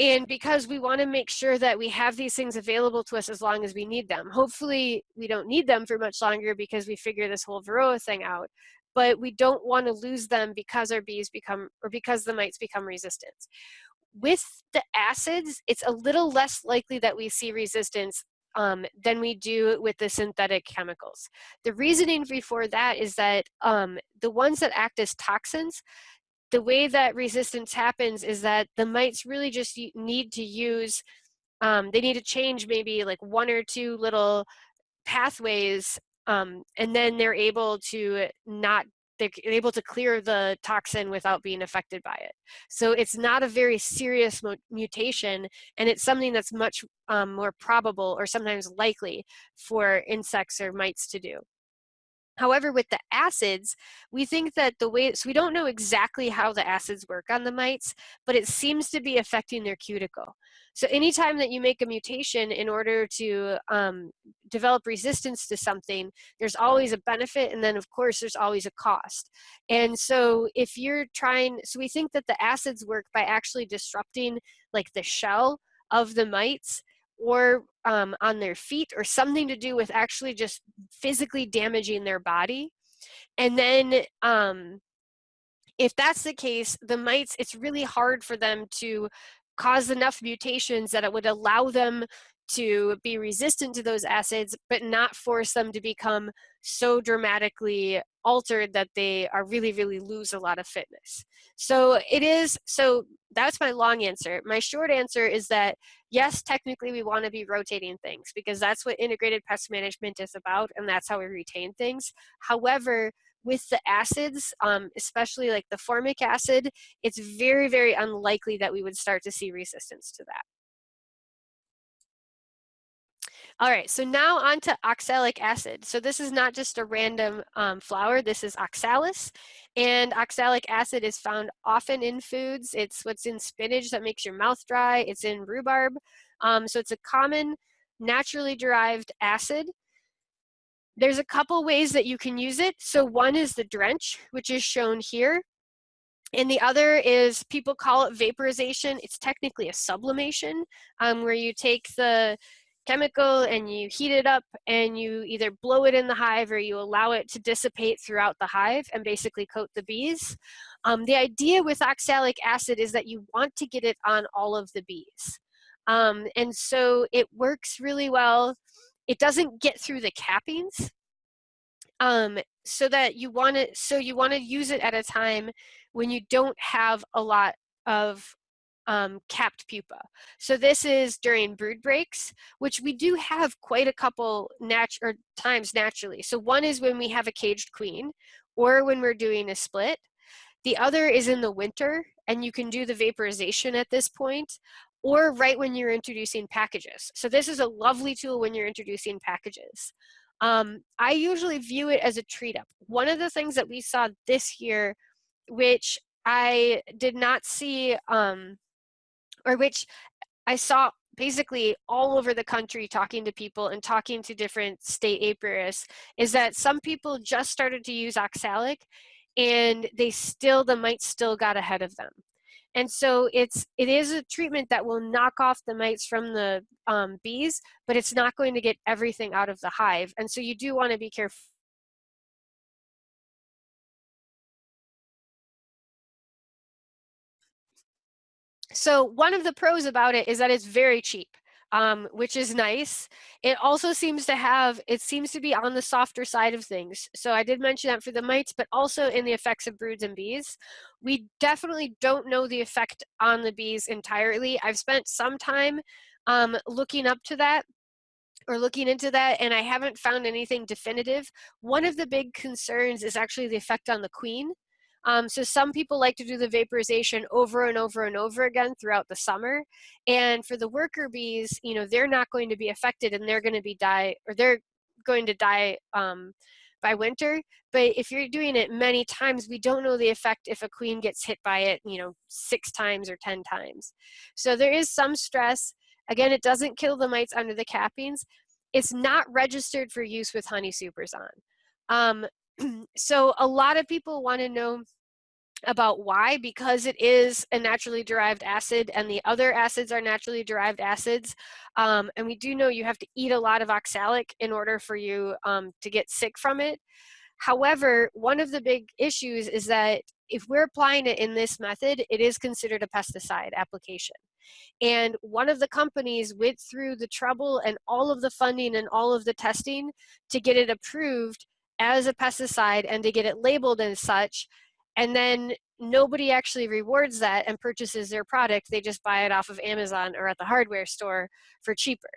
And because we want to make sure that we have these things available to us as long as we need them. Hopefully we don't need them for much longer because we figure this whole Varroa thing out. But we don't want to lose them because our bees become, or because the mites become resistant. With the acids, it's a little less likely that we see resistance um, than we do with the synthetic chemicals. The reasoning before that is that um, the ones that act as toxins, the way that resistance happens is that the mites really just need to use, um, they need to change maybe like one or two little pathways um, and then they're able to not they're able to clear the toxin without being affected by it. So it's not a very serious mutation, and it's something that's much um, more probable or sometimes likely for insects or mites to do. However, with the acids, we think that the way, so we don't know exactly how the acids work on the mites, but it seems to be affecting their cuticle. So anytime that you make a mutation in order to um, develop resistance to something, there's always a benefit and then of course there's always a cost. And so if you're trying, so we think that the acids work by actually disrupting like the shell of the mites or um, on their feet or something to do with actually just physically damaging their body. And then um, if that's the case, the mites, it's really hard for them to cause enough mutations that it would allow them to be resistant to those acids, but not force them to become so dramatically altered that they are really, really lose a lot of fitness. So it is, so that's my long answer. My short answer is that yes, technically we want to be rotating things because that's what integrated pest management is about and that's how we retain things. However, with the acids, um, especially like the formic acid, it's very, very unlikely that we would start to see resistance to that. All right, so now on to oxalic acid. So this is not just a random um, flower, this is oxalis. And oxalic acid is found often in foods. It's what's in spinach that makes your mouth dry. It's in rhubarb. Um, so it's a common naturally derived acid. There's a couple ways that you can use it. So one is the drench, which is shown here. And the other is people call it vaporization. It's technically a sublimation um, where you take the chemical and you heat it up and you either blow it in the hive or you allow it to dissipate throughout the hive and basically coat the bees. Um, the idea with oxalic acid is that you want to get it on all of the bees. Um, and so it works really well. It doesn't get through the cappings. Um, so that you want to so you want to use it at a time when you don't have a lot of um, capped pupa. So this is during brood breaks, which we do have quite a couple nat or times naturally. So one is when we have a caged queen or when we're doing a split. The other is in the winter and you can do the vaporization at this point or right when you're introducing packages. So this is a lovely tool when you're introducing packages. Um, I usually view it as a treat up. One of the things that we saw this year, which I did not see um, or which I saw basically all over the country talking to people and talking to different state apiarists is that some people just started to use oxalic and they still, the mites still got ahead of them. And so it's, it is a treatment that will knock off the mites from the um, bees, but it's not going to get everything out of the hive. And so you do want to be careful So one of the pros about it is that it's very cheap, um, which is nice. It also seems to have, it seems to be on the softer side of things. So I did mention that for the mites, but also in the effects of broods and bees. We definitely don't know the effect on the bees entirely. I've spent some time um, looking up to that or looking into that and I haven't found anything definitive. One of the big concerns is actually the effect on the queen. Um, so some people like to do the vaporization over and over and over again throughout the summer. And for the worker bees, you know, they're not going to be affected and they're going to be die or they're going to die um, by winter. But if you're doing it many times, we don't know the effect if a queen gets hit by it, you know, six times or 10 times. So there is some stress. Again, it doesn't kill the mites under the cappings. It's not registered for use with honey supers on. Um, so a lot of people want to know about why because it is a naturally derived acid and the other acids are naturally derived acids um, and we do know you have to eat a lot of oxalic in order for you um, to get sick from it. However one of the big issues is that if we're applying it in this method it is considered a pesticide application. And one of the companies went through the trouble and all of the funding and all of the testing to get it approved as a pesticide and to get it labeled as such. And then nobody actually rewards that and purchases their product. They just buy it off of amazon or at the hardware store for cheaper.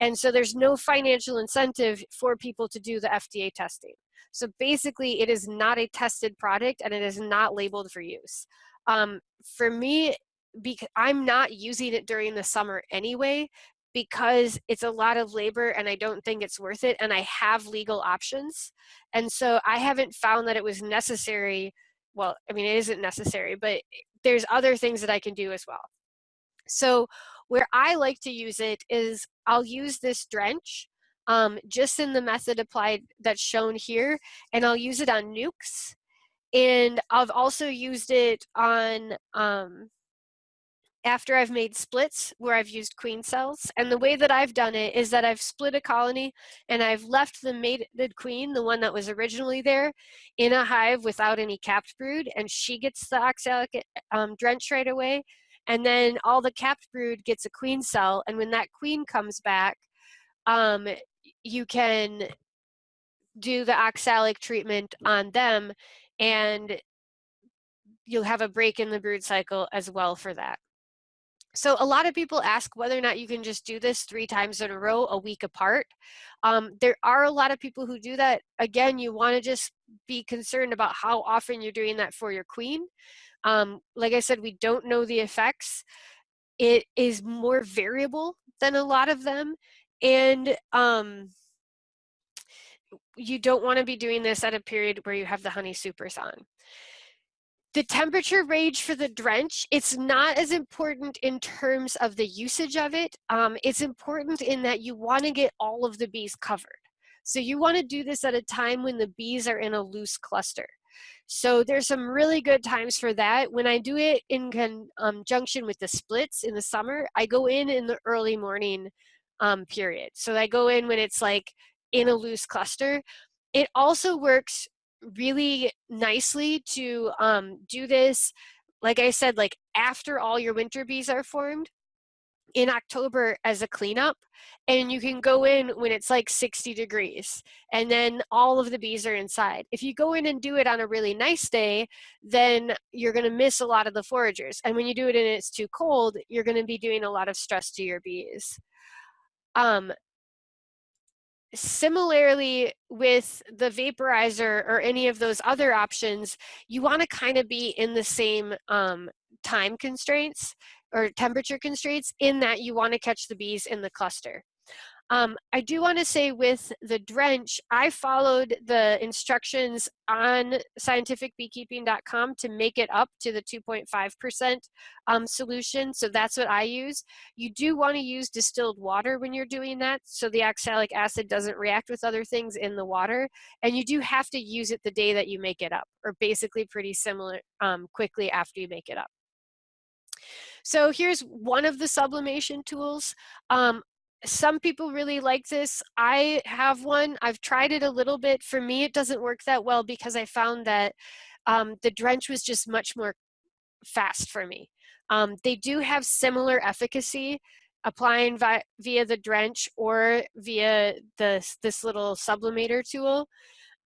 And so there's no financial incentive for people to do the fda testing. So basically it is not a tested product and it is not labeled for use. Um, for me because i'm not using it during the summer anyway because it's a lot of labor and I don't think it's worth it and I have legal options. And so I haven't found that it was necessary. Well, I mean, it isn't necessary, but there's other things that I can do as well. So where I like to use it is I'll use this drench um, just in the method applied that's shown here, and I'll use it on nukes. And I've also used it on um, after I've made splits where I've used queen cells. And the way that I've done it is that I've split a colony and I've left the mated queen, the one that was originally there, in a hive without any capped brood, and she gets the oxalic um, drench right away. And then all the capped brood gets a queen cell, and when that queen comes back, um, you can do the oxalic treatment on them, and you'll have a break in the brood cycle as well for that. So a lot of people ask whether or not you can just do this three times in a row, a week apart. Um, there are a lot of people who do that. Again, you want to just be concerned about how often you're doing that for your queen. Um, like I said, we don't know the effects. It is more variable than a lot of them. And um, you don't want to be doing this at a period where you have the honey supers on. The temperature range for the drench, it's not as important in terms of the usage of it. Um, it's important in that you want to get all of the bees covered. So you want to do this at a time when the bees are in a loose cluster. So there's some really good times for that. When I do it in conjunction with the splits in the summer, I go in in the early morning um, period. So I go in when it's like in a loose cluster. It also works really nicely to um, do this, like I said, like after all your winter bees are formed. in October as a cleanup and you can go in when it's like 60 degrees and then all of the bees are inside. If you go in and do it on a really nice day, then you're going to miss a lot of the foragers. And when you do it and it's too cold, you're going to be doing a lot of stress to your bees. Um, similarly with the vaporizer or any of those other options, you want to kind of be in the same um, time constraints or temperature constraints in that you want to catch the bees in the cluster. Um, I do want to say with the drench, I followed the instructions on scientificbeekeeping.com to make it up to the 2.5% um, solution. So that's what I use. You do want to use distilled water when you're doing that so the oxalic acid doesn't react with other things in the water. And you do have to use it the day that you make it up or basically pretty similar um, quickly after you make it up. So here's one of the sublimation tools. Um, some people really like this. I have one. I've tried it a little bit. For me, it doesn't work that well because I found that um, the drench was just much more fast for me. Um, they do have similar efficacy applying via, via the drench or via this, this little sublimator tool.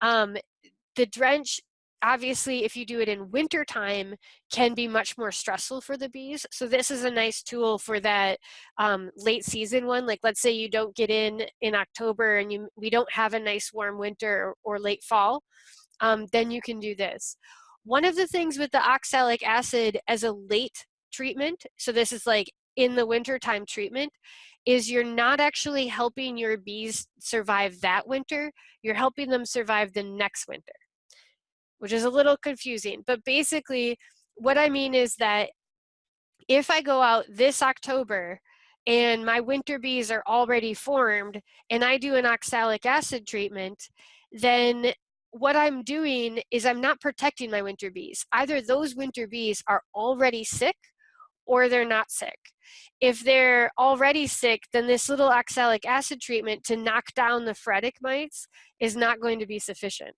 Um, the drench obviously if you do it in winter time can be much more stressful for the bees. So this is a nice tool for that um, late season one. Like let's say you don't get in in october and you we don't have a nice warm winter or, or late fall um, then you can do this. One of the things with the oxalic acid as a late treatment so this is like in the wintertime treatment is you're not actually helping your bees survive that winter you're helping them survive the next winter which is a little confusing. But basically, what I mean is that if I go out this October and my winter bees are already formed and I do an oxalic acid treatment, then what I'm doing is I'm not protecting my winter bees. Either those winter bees are already sick or they're not sick. If they're already sick, then this little oxalic acid treatment to knock down the phoretic mites is not going to be sufficient.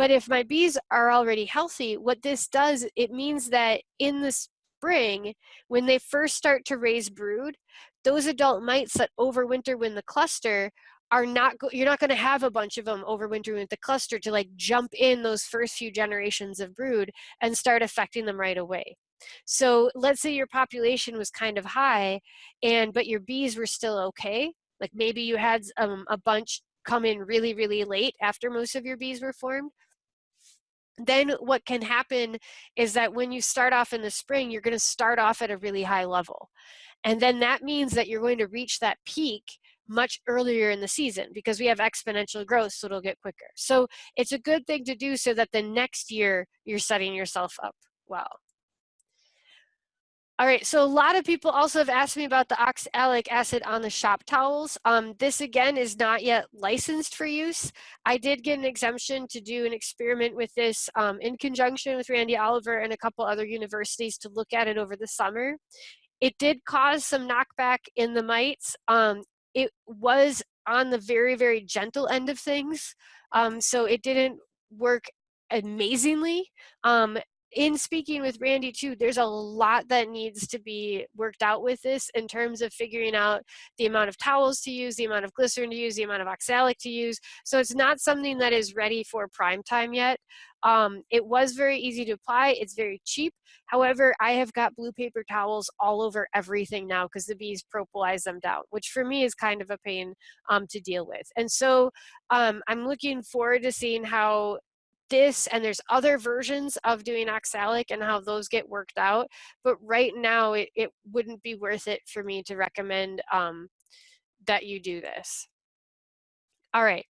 But if my bees are already healthy, what this does, it means that in the spring, when they first start to raise brood, those adult mites that overwinter when the cluster are not you're not going to have a bunch of them overwintering with the cluster to like jump in those first few generations of brood and start affecting them right away. So let's say your population was kind of high and but your bees were still okay like maybe you had um, a bunch come in really, really late after most of your bees were formed, then what can happen is that when you start off in the spring, you're going to start off at a really high level. And then that means that you're going to reach that peak much earlier in the season because we have exponential growth, so it'll get quicker. So it's a good thing to do so that the next year you're setting yourself up well. All right, so a lot of people also have asked me about the oxalic acid on the shop towels. Um, this again is not yet licensed for use. I did get an exemption to do an experiment with this um, in conjunction with Randy Oliver and a couple other universities to look at it over the summer. It did cause some knockback in the mites. Um, it was on the very, very gentle end of things. Um, so it didn't work amazingly. Um, in speaking with Randy too, there's a lot that needs to be worked out with this in terms of figuring out the amount of towels to use, the amount of glycerin to use, the amount of oxalic to use. So it's not something that is ready for prime time yet. Um, it was very easy to apply. It's very cheap. However, I have got blue paper towels all over everything now because the bees propolize them down, which for me is kind of a pain um, to deal with. And so um, I'm looking forward to seeing how this and there's other versions of doing oxalic and how those get worked out but right now it, it wouldn't be worth it for me to recommend um, that you do this all right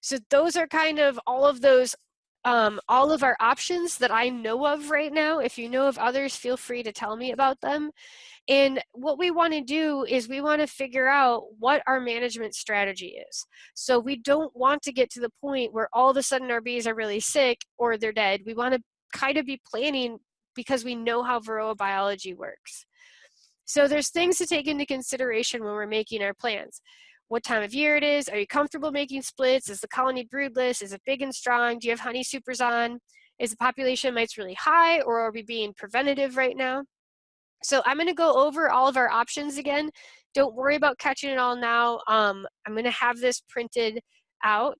so those are kind of all of those um, all of our options that I know of right now. If you know of others, feel free to tell me about them. And what we want to do is we want to figure out what our management strategy is. So we don't want to get to the point where all of a sudden our bees are really sick or they're dead. We want to kind of be planning because we know how varroa biology works. So there's things to take into consideration when we're making our plans what time of year it is. Are you comfortable making splits? Is the colony broodless? Is it big and strong? Do you have honey supers on? Is the population mites really high or are we being preventative right now? So I'm gonna go over all of our options again. Don't worry about catching it all now. Um, I'm gonna have this printed out.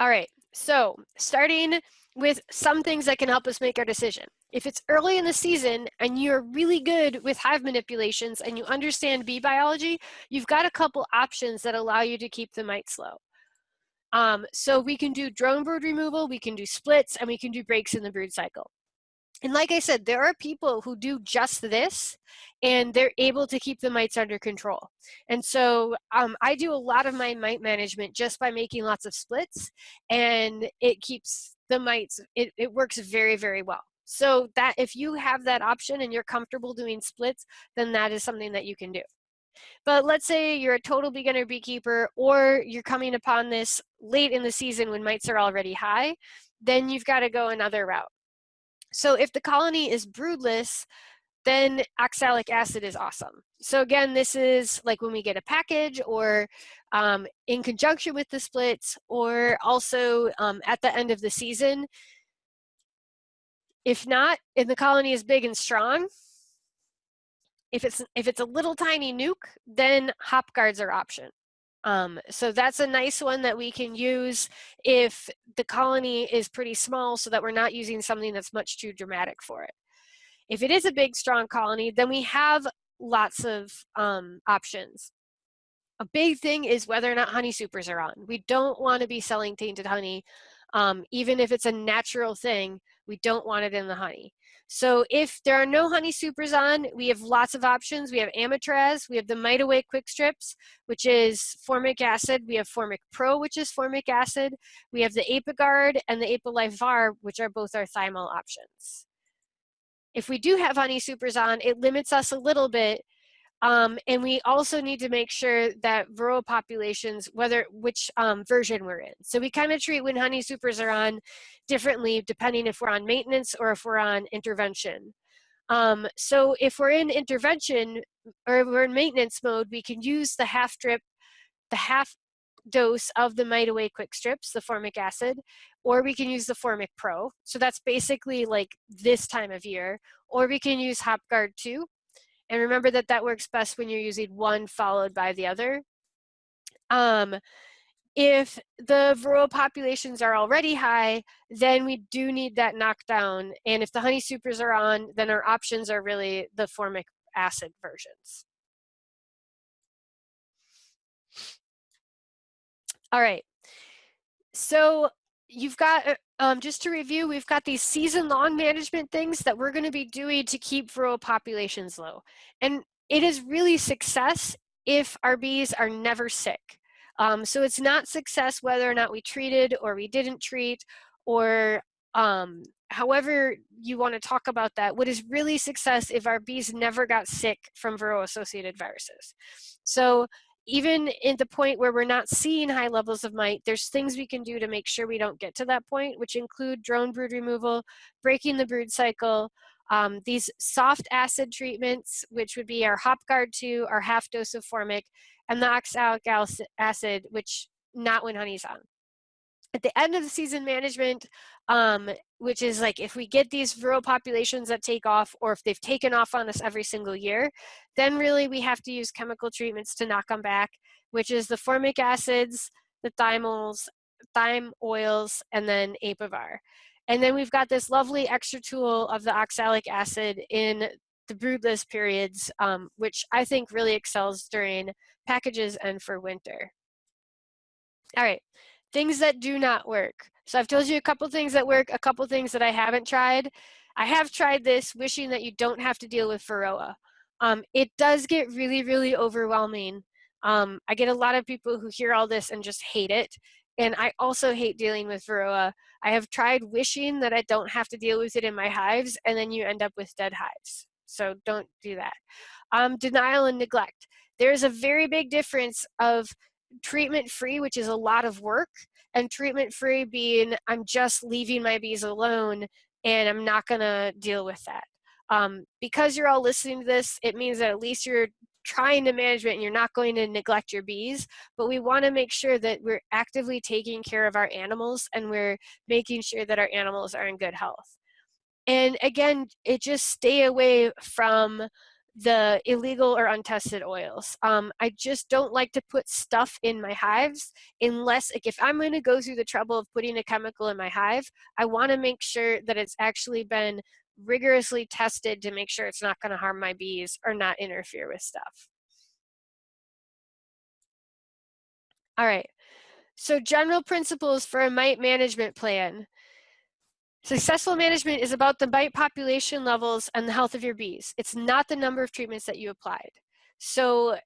All right, so starting with some things that can help us make our decision. If it's early in the season and you're really good with hive manipulations and you understand bee biology, you've got a couple options that allow you to keep the mites low. Um, so we can do drone brood removal, we can do splits, and we can do breaks in the brood cycle. And like I said, there are people who do just this and they're able to keep the mites under control. And so um, I do a lot of my mite management just by making lots of splits and it keeps the mites, it, it works very, very well. So that if you have that option and you're comfortable doing splits, then that is something that you can do. But let's say you're a total beginner beekeeper or you're coming upon this late in the season when mites are already high, then you've got to go another route. So if the colony is broodless, then oxalic acid is awesome. So again, this is like when we get a package or um, in conjunction with the splits or also um, at the end of the season. If not, if the colony is big and strong, if it's if it's a little tiny nuke, then HopGuard's are option. Um, so that's a nice one that we can use if the colony is pretty small so that we're not using something that's much too dramatic for it. If it is a big, strong colony, then we have lots of um, options. A big thing is whether or not honey supers are on. We don't want to be selling tainted honey, um, even if it's a natural thing, we don't want it in the honey. So if there are no honey supers on, we have lots of options. We have Amitraz, we have the Mite Away Quick Strips, which is formic acid. We have Formic Pro, which is formic acid. We have the Apiguard and the Api Life VAR, which are both our thymol options. If we do have honey supers on, it limits us a little bit um, and we also need to make sure that varroa populations, whether which um, version we're in. So we kind of treat when honey supers are on differently depending if we're on maintenance or if we're on intervention. Um, so if we're in intervention or we're in maintenance mode, we can use the half drip, the half dose of the Mite Away Quick Strips, the formic acid, or we can use the Formic Pro. So that's basically like this time of year, or we can use HopGuard 2, and remember that that works best when you're using one followed by the other. Um, if the varroa populations are already high, then we do need that knockdown. And if the honey supers are on, then our options are really the formic acid versions. All right. So you've got, uh, um, just to review, we've got these season-long management things that we're going to be doing to keep varroa populations low. And it is really success if our bees are never sick. Um, so it's not success whether or not we treated or we didn't treat or um, however you want to talk about that. What is really success if our bees never got sick from varroa-associated viruses. So even in the point where we're not seeing high levels of mite, there's things we can do to make sure we don't get to that point, which include drone brood removal, breaking the brood cycle, um, these soft acid treatments, which would be our HopGuard 2, our half dose of formic, and the oxalic acid, which not when honey's on at the end of the season management, um, which is like if we get these varroa populations that take off or if they've taken off on us every single year, then really we have to use chemical treatments to knock them back, which is the formic acids, the thymols, thyme oils, and then Apivar. And then we've got this lovely extra tool of the oxalic acid in the broodless periods, um, which I think really excels during packages and for winter. All right, things that do not work. So I've told you a couple things that work, a couple things that I haven't tried. I have tried this, wishing that you don't have to deal with Varroa. Um, it does get really, really overwhelming. Um, I get a lot of people who hear all this and just hate it. And I also hate dealing with Varroa. I have tried wishing that I don't have to deal with it in my hives, and then you end up with dead hives. So don't do that. Um, denial and neglect. There's a very big difference of treatment free, which is a lot of work, and treatment free being I'm just leaving my bees alone and I'm not going to deal with that. Um, because you're all listening to this, it means that at least you're trying to manage it and you're not going to neglect your bees, but we want to make sure that we're actively taking care of our animals and we're making sure that our animals are in good health. And again, it just stay away from the illegal or untested oils. Um, I just don't like to put stuff in my hives unless, like if I'm going to go through the trouble of putting a chemical in my hive, I want to make sure that it's actually been rigorously tested to make sure it's not going to harm my bees or not interfere with stuff. All right, so general principles for a mite management plan. Successful management is about the mite population levels and the health of your bees. It's not the number of treatments that you applied. So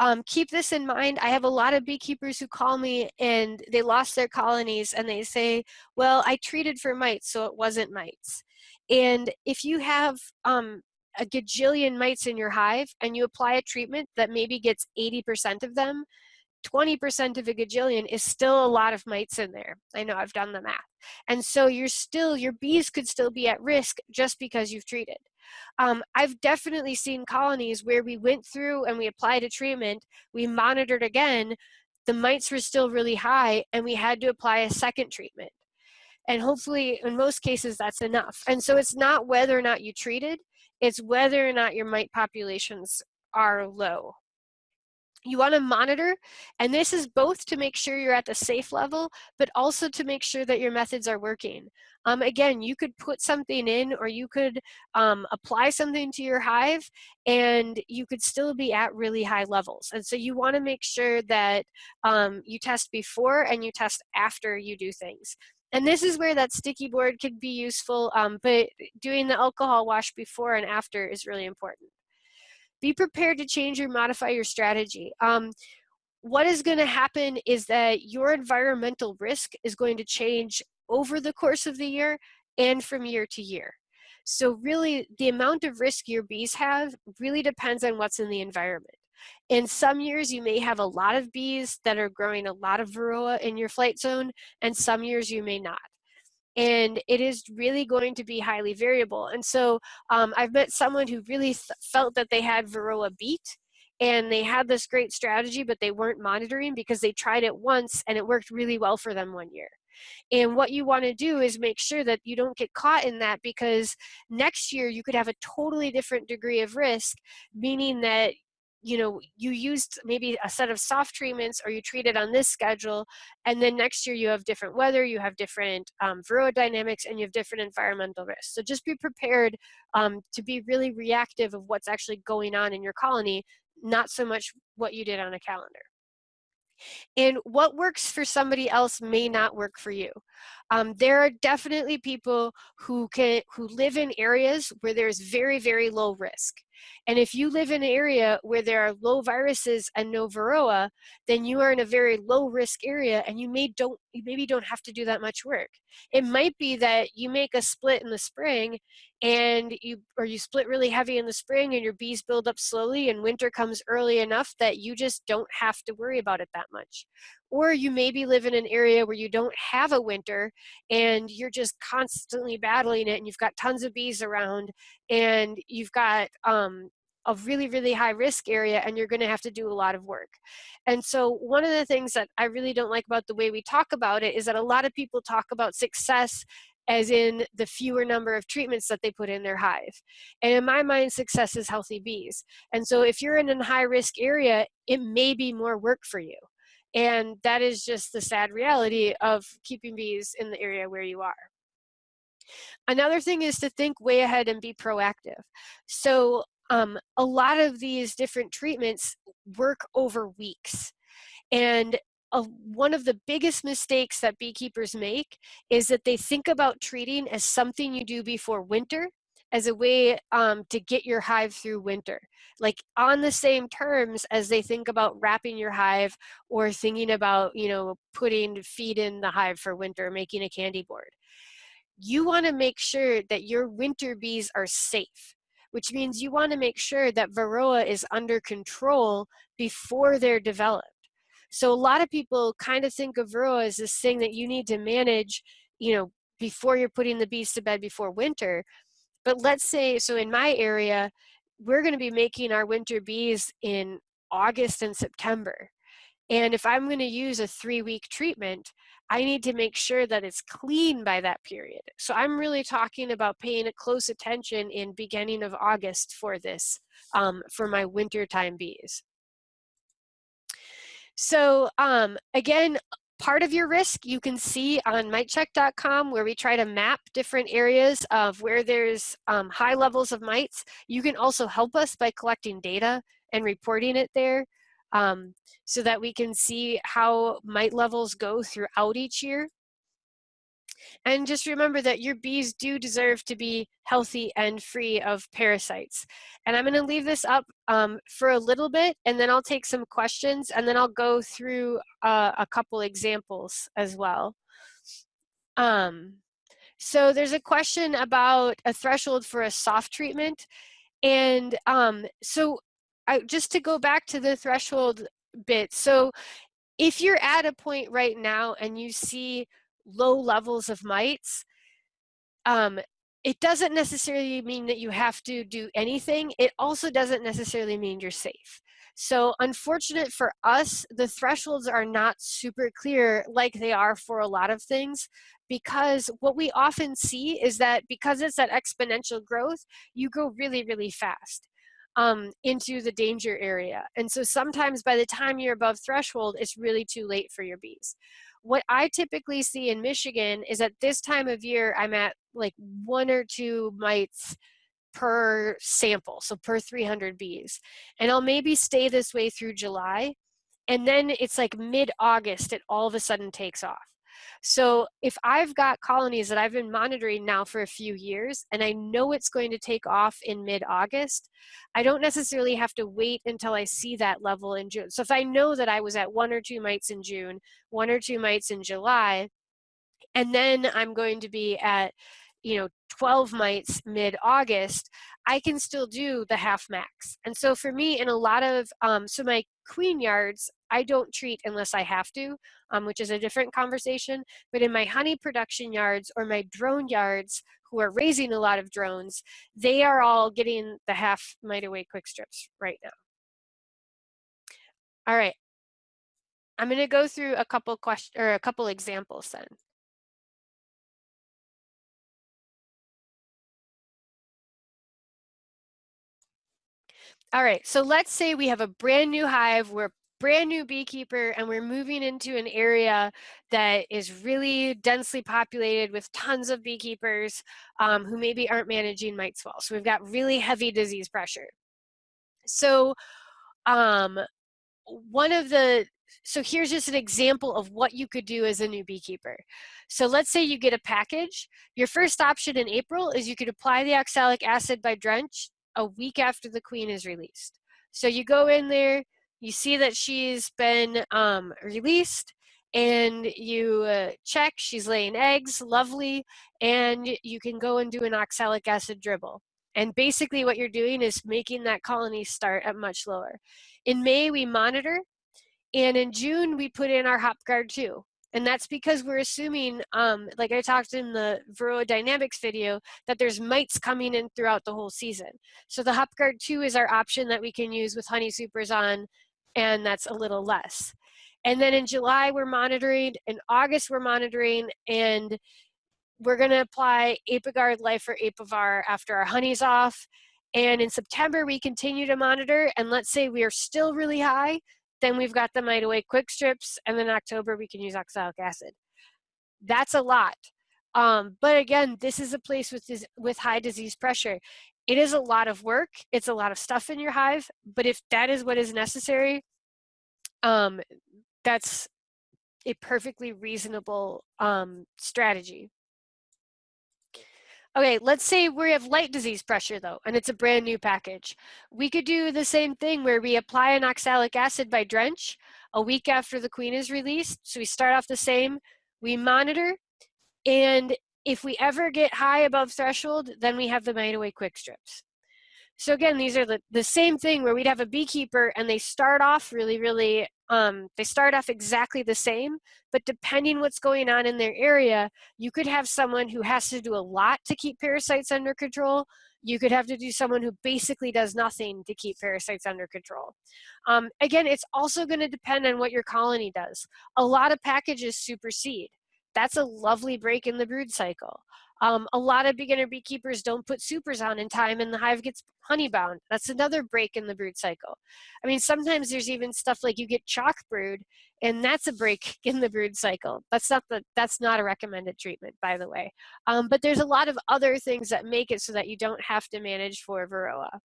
um, keep this in mind. I have a lot of beekeepers who call me and they lost their colonies and they say, well, I treated for mites, so it wasn't mites. And if you have um, a gajillion mites in your hive and you apply a treatment that maybe gets 80% of them, 20% of a gajillion is still a lot of mites in there. I know I've done the math. And so you're still, your bees could still be at risk just because you've treated. Um, I've definitely seen colonies where we went through and we applied a treatment, we monitored again, the mites were still really high and we had to apply a second treatment. And hopefully in most cases that's enough. And so it's not whether or not you treated, it's whether or not your mite populations are low you want to monitor and this is both to make sure you're at the safe level but also to make sure that your methods are working. Um, again you could put something in or you could um, apply something to your hive and you could still be at really high levels and so you want to make sure that um, you test before and you test after you do things. And this is where that sticky board could be useful um, but doing the alcohol wash before and after is really important be prepared to change or modify your strategy. Um, what is going to happen is that your environmental risk is going to change over the course of the year and from year to year. So really the amount of risk your bees have really depends on what's in the environment. In some years you may have a lot of bees that are growing a lot of varroa in your flight zone and some years you may not and it is really going to be highly variable. And so um, I've met someone who really felt that they had Varroa beat and they had this great strategy, but they weren't monitoring because they tried it once and it worked really well for them one year. And what you want to do is make sure that you don't get caught in that because next year you could have a totally different degree of risk, meaning that you know, you used maybe a set of soft treatments or you treated on this schedule, and then next year you have different weather, you have different um, dynamics, and you have different environmental risks. So just be prepared um, to be really reactive of what's actually going on in your colony, not so much what you did on a calendar. And what works for somebody else may not work for you. Um, there are definitely people who can who live in areas where there's very, very low risk. And if you live in an area where there are low viruses and no varroa, then you are in a very low risk area and you may don't you maybe don't have to do that much work. It might be that you make a split in the spring and you or you split really heavy in the spring and your bees build up slowly and winter comes early enough that you just don't have to worry about it that much or you maybe live in an area where you don't have a winter and you're just constantly battling it and you've got tons of bees around and you've got um, a really, really high risk area and you're gonna have to do a lot of work. And so one of the things that I really don't like about the way we talk about it is that a lot of people talk about success as in the fewer number of treatments that they put in their hive. And in my mind, success is healthy bees. And so if you're in a high risk area, it may be more work for you. And that is just the sad reality of keeping bees in the area where you are. Another thing is to think way ahead and be proactive. So um, a lot of these different treatments work over weeks. And uh, one of the biggest mistakes that beekeepers make is that they think about treating as something you do before winter as a way um, to get your hive through winter. Like on the same terms as they think about wrapping your hive or thinking about, you know, putting feed in the hive for winter, making a candy board. You wanna make sure that your winter bees are safe, which means you wanna make sure that Varroa is under control before they're developed. So a lot of people kind of think of Varroa as this thing that you need to manage, you know, before you're putting the bees to bed before winter, but let's say, so in my area, we're going to be making our winter bees in August and September. And if I'm going to use a three week treatment, I need to make sure that it's clean by that period. So I'm really talking about paying close attention in beginning of August for this, um, for my wintertime bees. So um, again, part of your risk you can see on mitecheck.com where we try to map different areas of where there's um, high levels of mites. You can also help us by collecting data and reporting it there um, so that we can see how mite levels go throughout each year. And just remember that your bees do deserve to be healthy and free of parasites. And I'm going to leave this up um, for a little bit, and then I'll take some questions, and then I'll go through uh, a couple examples as well. Um, so there's a question about a threshold for a soft treatment. And um, so I, just to go back to the threshold bit, so if you're at a point right now and you see low levels of mites, um, it doesn't necessarily mean that you have to do anything. It also doesn't necessarily mean you're safe. So unfortunate for us, the thresholds are not super clear like they are for a lot of things because what we often see is that because it's that exponential growth, you go really, really fast um, into the danger area. And so sometimes by the time you're above threshold, it's really too late for your bees. What I typically see in Michigan is at this time of year, I'm at like one or two mites per sample, so per 300 bees. And I'll maybe stay this way through July. And then it's like mid-August, it all of a sudden takes off. So if I've got colonies that I've been monitoring now for a few years and I know it's going to take off in mid-August, I don't necessarily have to wait until I see that level in June. So if I know that I was at one or two mites in June, one or two mites in July, and then I'm going to be at you know 12 mites mid-August, I can still do the half MAQS. And so for me, in a lot of, um, so my queen yards, I don't treat unless I have to, um, which is a different conversation. But in my honey production yards or my drone yards, who are raising a lot of drones, they are all getting the half mite away quick strips right now. All right. I'm going to go through a couple questions or a couple examples then. All right, so let's say we have a brand new hive, we're brand new beekeeper and we're moving into an area that is really densely populated with tons of beekeepers um, who maybe aren't managing mites well. So we've got really heavy disease pressure. So um, one of the so here's just an example of what you could do as a new beekeeper. So let's say you get a package. Your first option in April is you could apply the oxalic acid by drench a week after the queen is released. So you go in there, you see that she's been um, released, and you uh, check, she's laying eggs, lovely, and you can go and do an oxalic acid dribble. And basically what you're doing is making that colony start at much lower. In May, we monitor, and in June, we put in our hop guard too. And that's because we're assuming, um, like I talked in the Varroa Dynamics video, that there's mites coming in throughout the whole season. So the HopGuard 2 is our option that we can use with Honey Supers on, and that's a little less. And then in July, we're monitoring, in August, we're monitoring, and we're gonna apply Apiguard Life or Apivar after our honey's off. And in September, we continue to monitor, and let's say we are still really high, then we've got the Mite Away quick strips, and then October we can use oxalic acid. That's a lot. Um, but again, this is a place with, this, with high disease pressure. It is a lot of work. It's a lot of stuff in your hive, but if that is what is necessary, um, that's a perfectly reasonable um, strategy. Okay, let's say we have light disease pressure though, and it's a brand new package. We could do the same thing where we apply an oxalic acid by drench a week after the queen is released. So we start off the same, we monitor, and if we ever get high above threshold, then we have the mite away quick strips. So again, these are the, the same thing where we'd have a beekeeper and they start off really, really Um, they start off exactly the same, but depending what's going on in their area, you could have someone who has to do a lot to keep parasites under control. You could have to do someone who basically does nothing to keep parasites under control. Um, again, it's also gonna depend on what your colony does. A lot of packages supersede. That's a lovely break in the brood cycle. Um, a lot of beginner beekeepers don't put supers on in time and the hive gets honey bound. That's another break in the brood cycle. I mean, sometimes there's even stuff like you get chalk brood and that's a break in the brood cycle. That's not the, that's not a recommended treatment, by the way. Um, but there's a lot of other things that make it so that you don't have to manage for Varroa.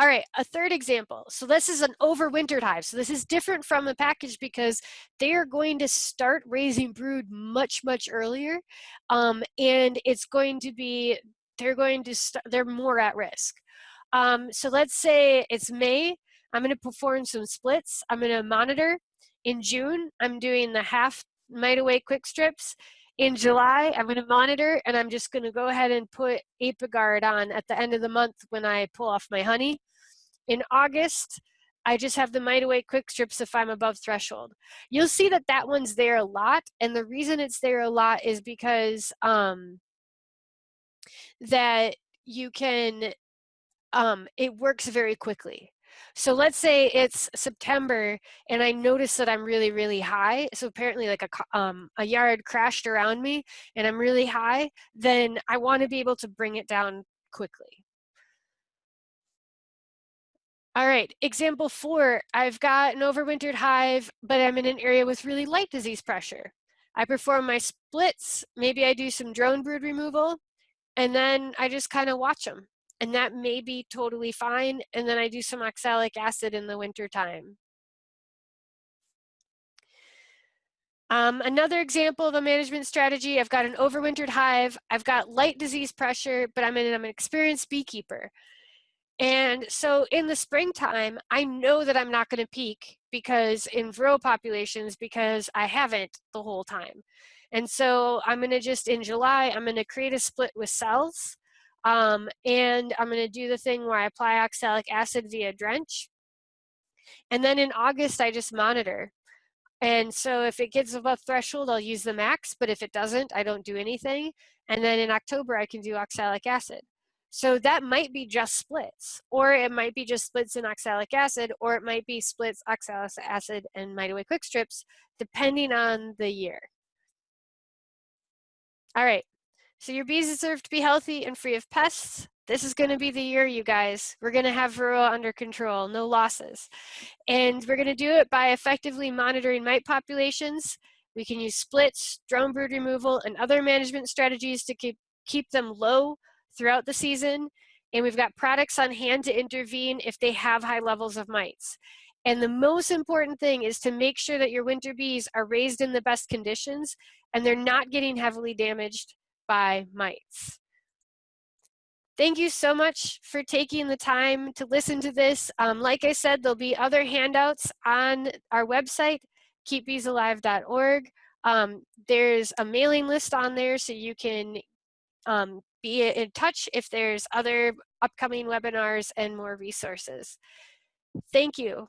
All right, a third example. So this is an overwintered hive. So this is different from a package because they are going to start raising brood much, much earlier. Um, and it's going to be, they're going to, they're more at risk. Um, so let's say it's May. I'm going to perform some splits. I'm going to monitor. In June, I'm doing the half mite away quick strips. In July, I'm going to monitor and I'm just going to go ahead and put Apiguard on at the end of the month when I pull off my honey. In August, I just have the Mite Away quick strips if I'm above threshold. You'll see that that one's there a lot. And the reason it's there a lot is because um, that you can, um, it works very quickly. So let's say it's September and I notice that I'm really, really high. So apparently like a, um, a yard crashed around me and I'm really high, then I wanna be able to bring it down quickly. All right, example four, I've got an overwintered hive, but I'm in an area with really light disease pressure. I perform my splits, maybe I do some drone brood removal, and then I just kind of watch them. And that may be totally fine, and then I do some oxalic acid in the winter time. Um, another example of a management strategy, I've got an overwintered hive, I've got light disease pressure, but I'm I'm an experienced beekeeper. And so in the springtime, I know that I'm not going to peak because in Varroa populations because I haven't the whole time. And so I'm going to just in July, I'm going to create a split with cells. Um, and I'm going to do the thing where I apply oxalic acid via drench. And then in August, I just monitor. And so if it gets above threshold, I'll use the MAQS, but if it doesn't, I don't do anything. And then in October, I can do oxalic acid. So that might be just splits, or it might be just splits in oxalic acid, or it might be splits, oxalic acid, and Mite Away quick strips, depending on the year. All right, so your bees deserve to be healthy and free of pests. This is gonna be the year, you guys. We're gonna have Varroa under control, no losses. And we're gonna do it by effectively monitoring mite populations. We can use splits, drone brood removal, and other management strategies to keep, keep them low throughout the season, and we've got products on hand to intervene if they have high levels of mites. And the most important thing is to make sure that your winter bees are raised in the best conditions and they're not getting heavily damaged by mites. Thank you so much for taking the time to listen to this. Um, like I said, there'll be other handouts on our website, keepbeesalive.org. Um, there's a mailing list on there so you can um, be in touch if there's other upcoming webinars and more resources. Thank you.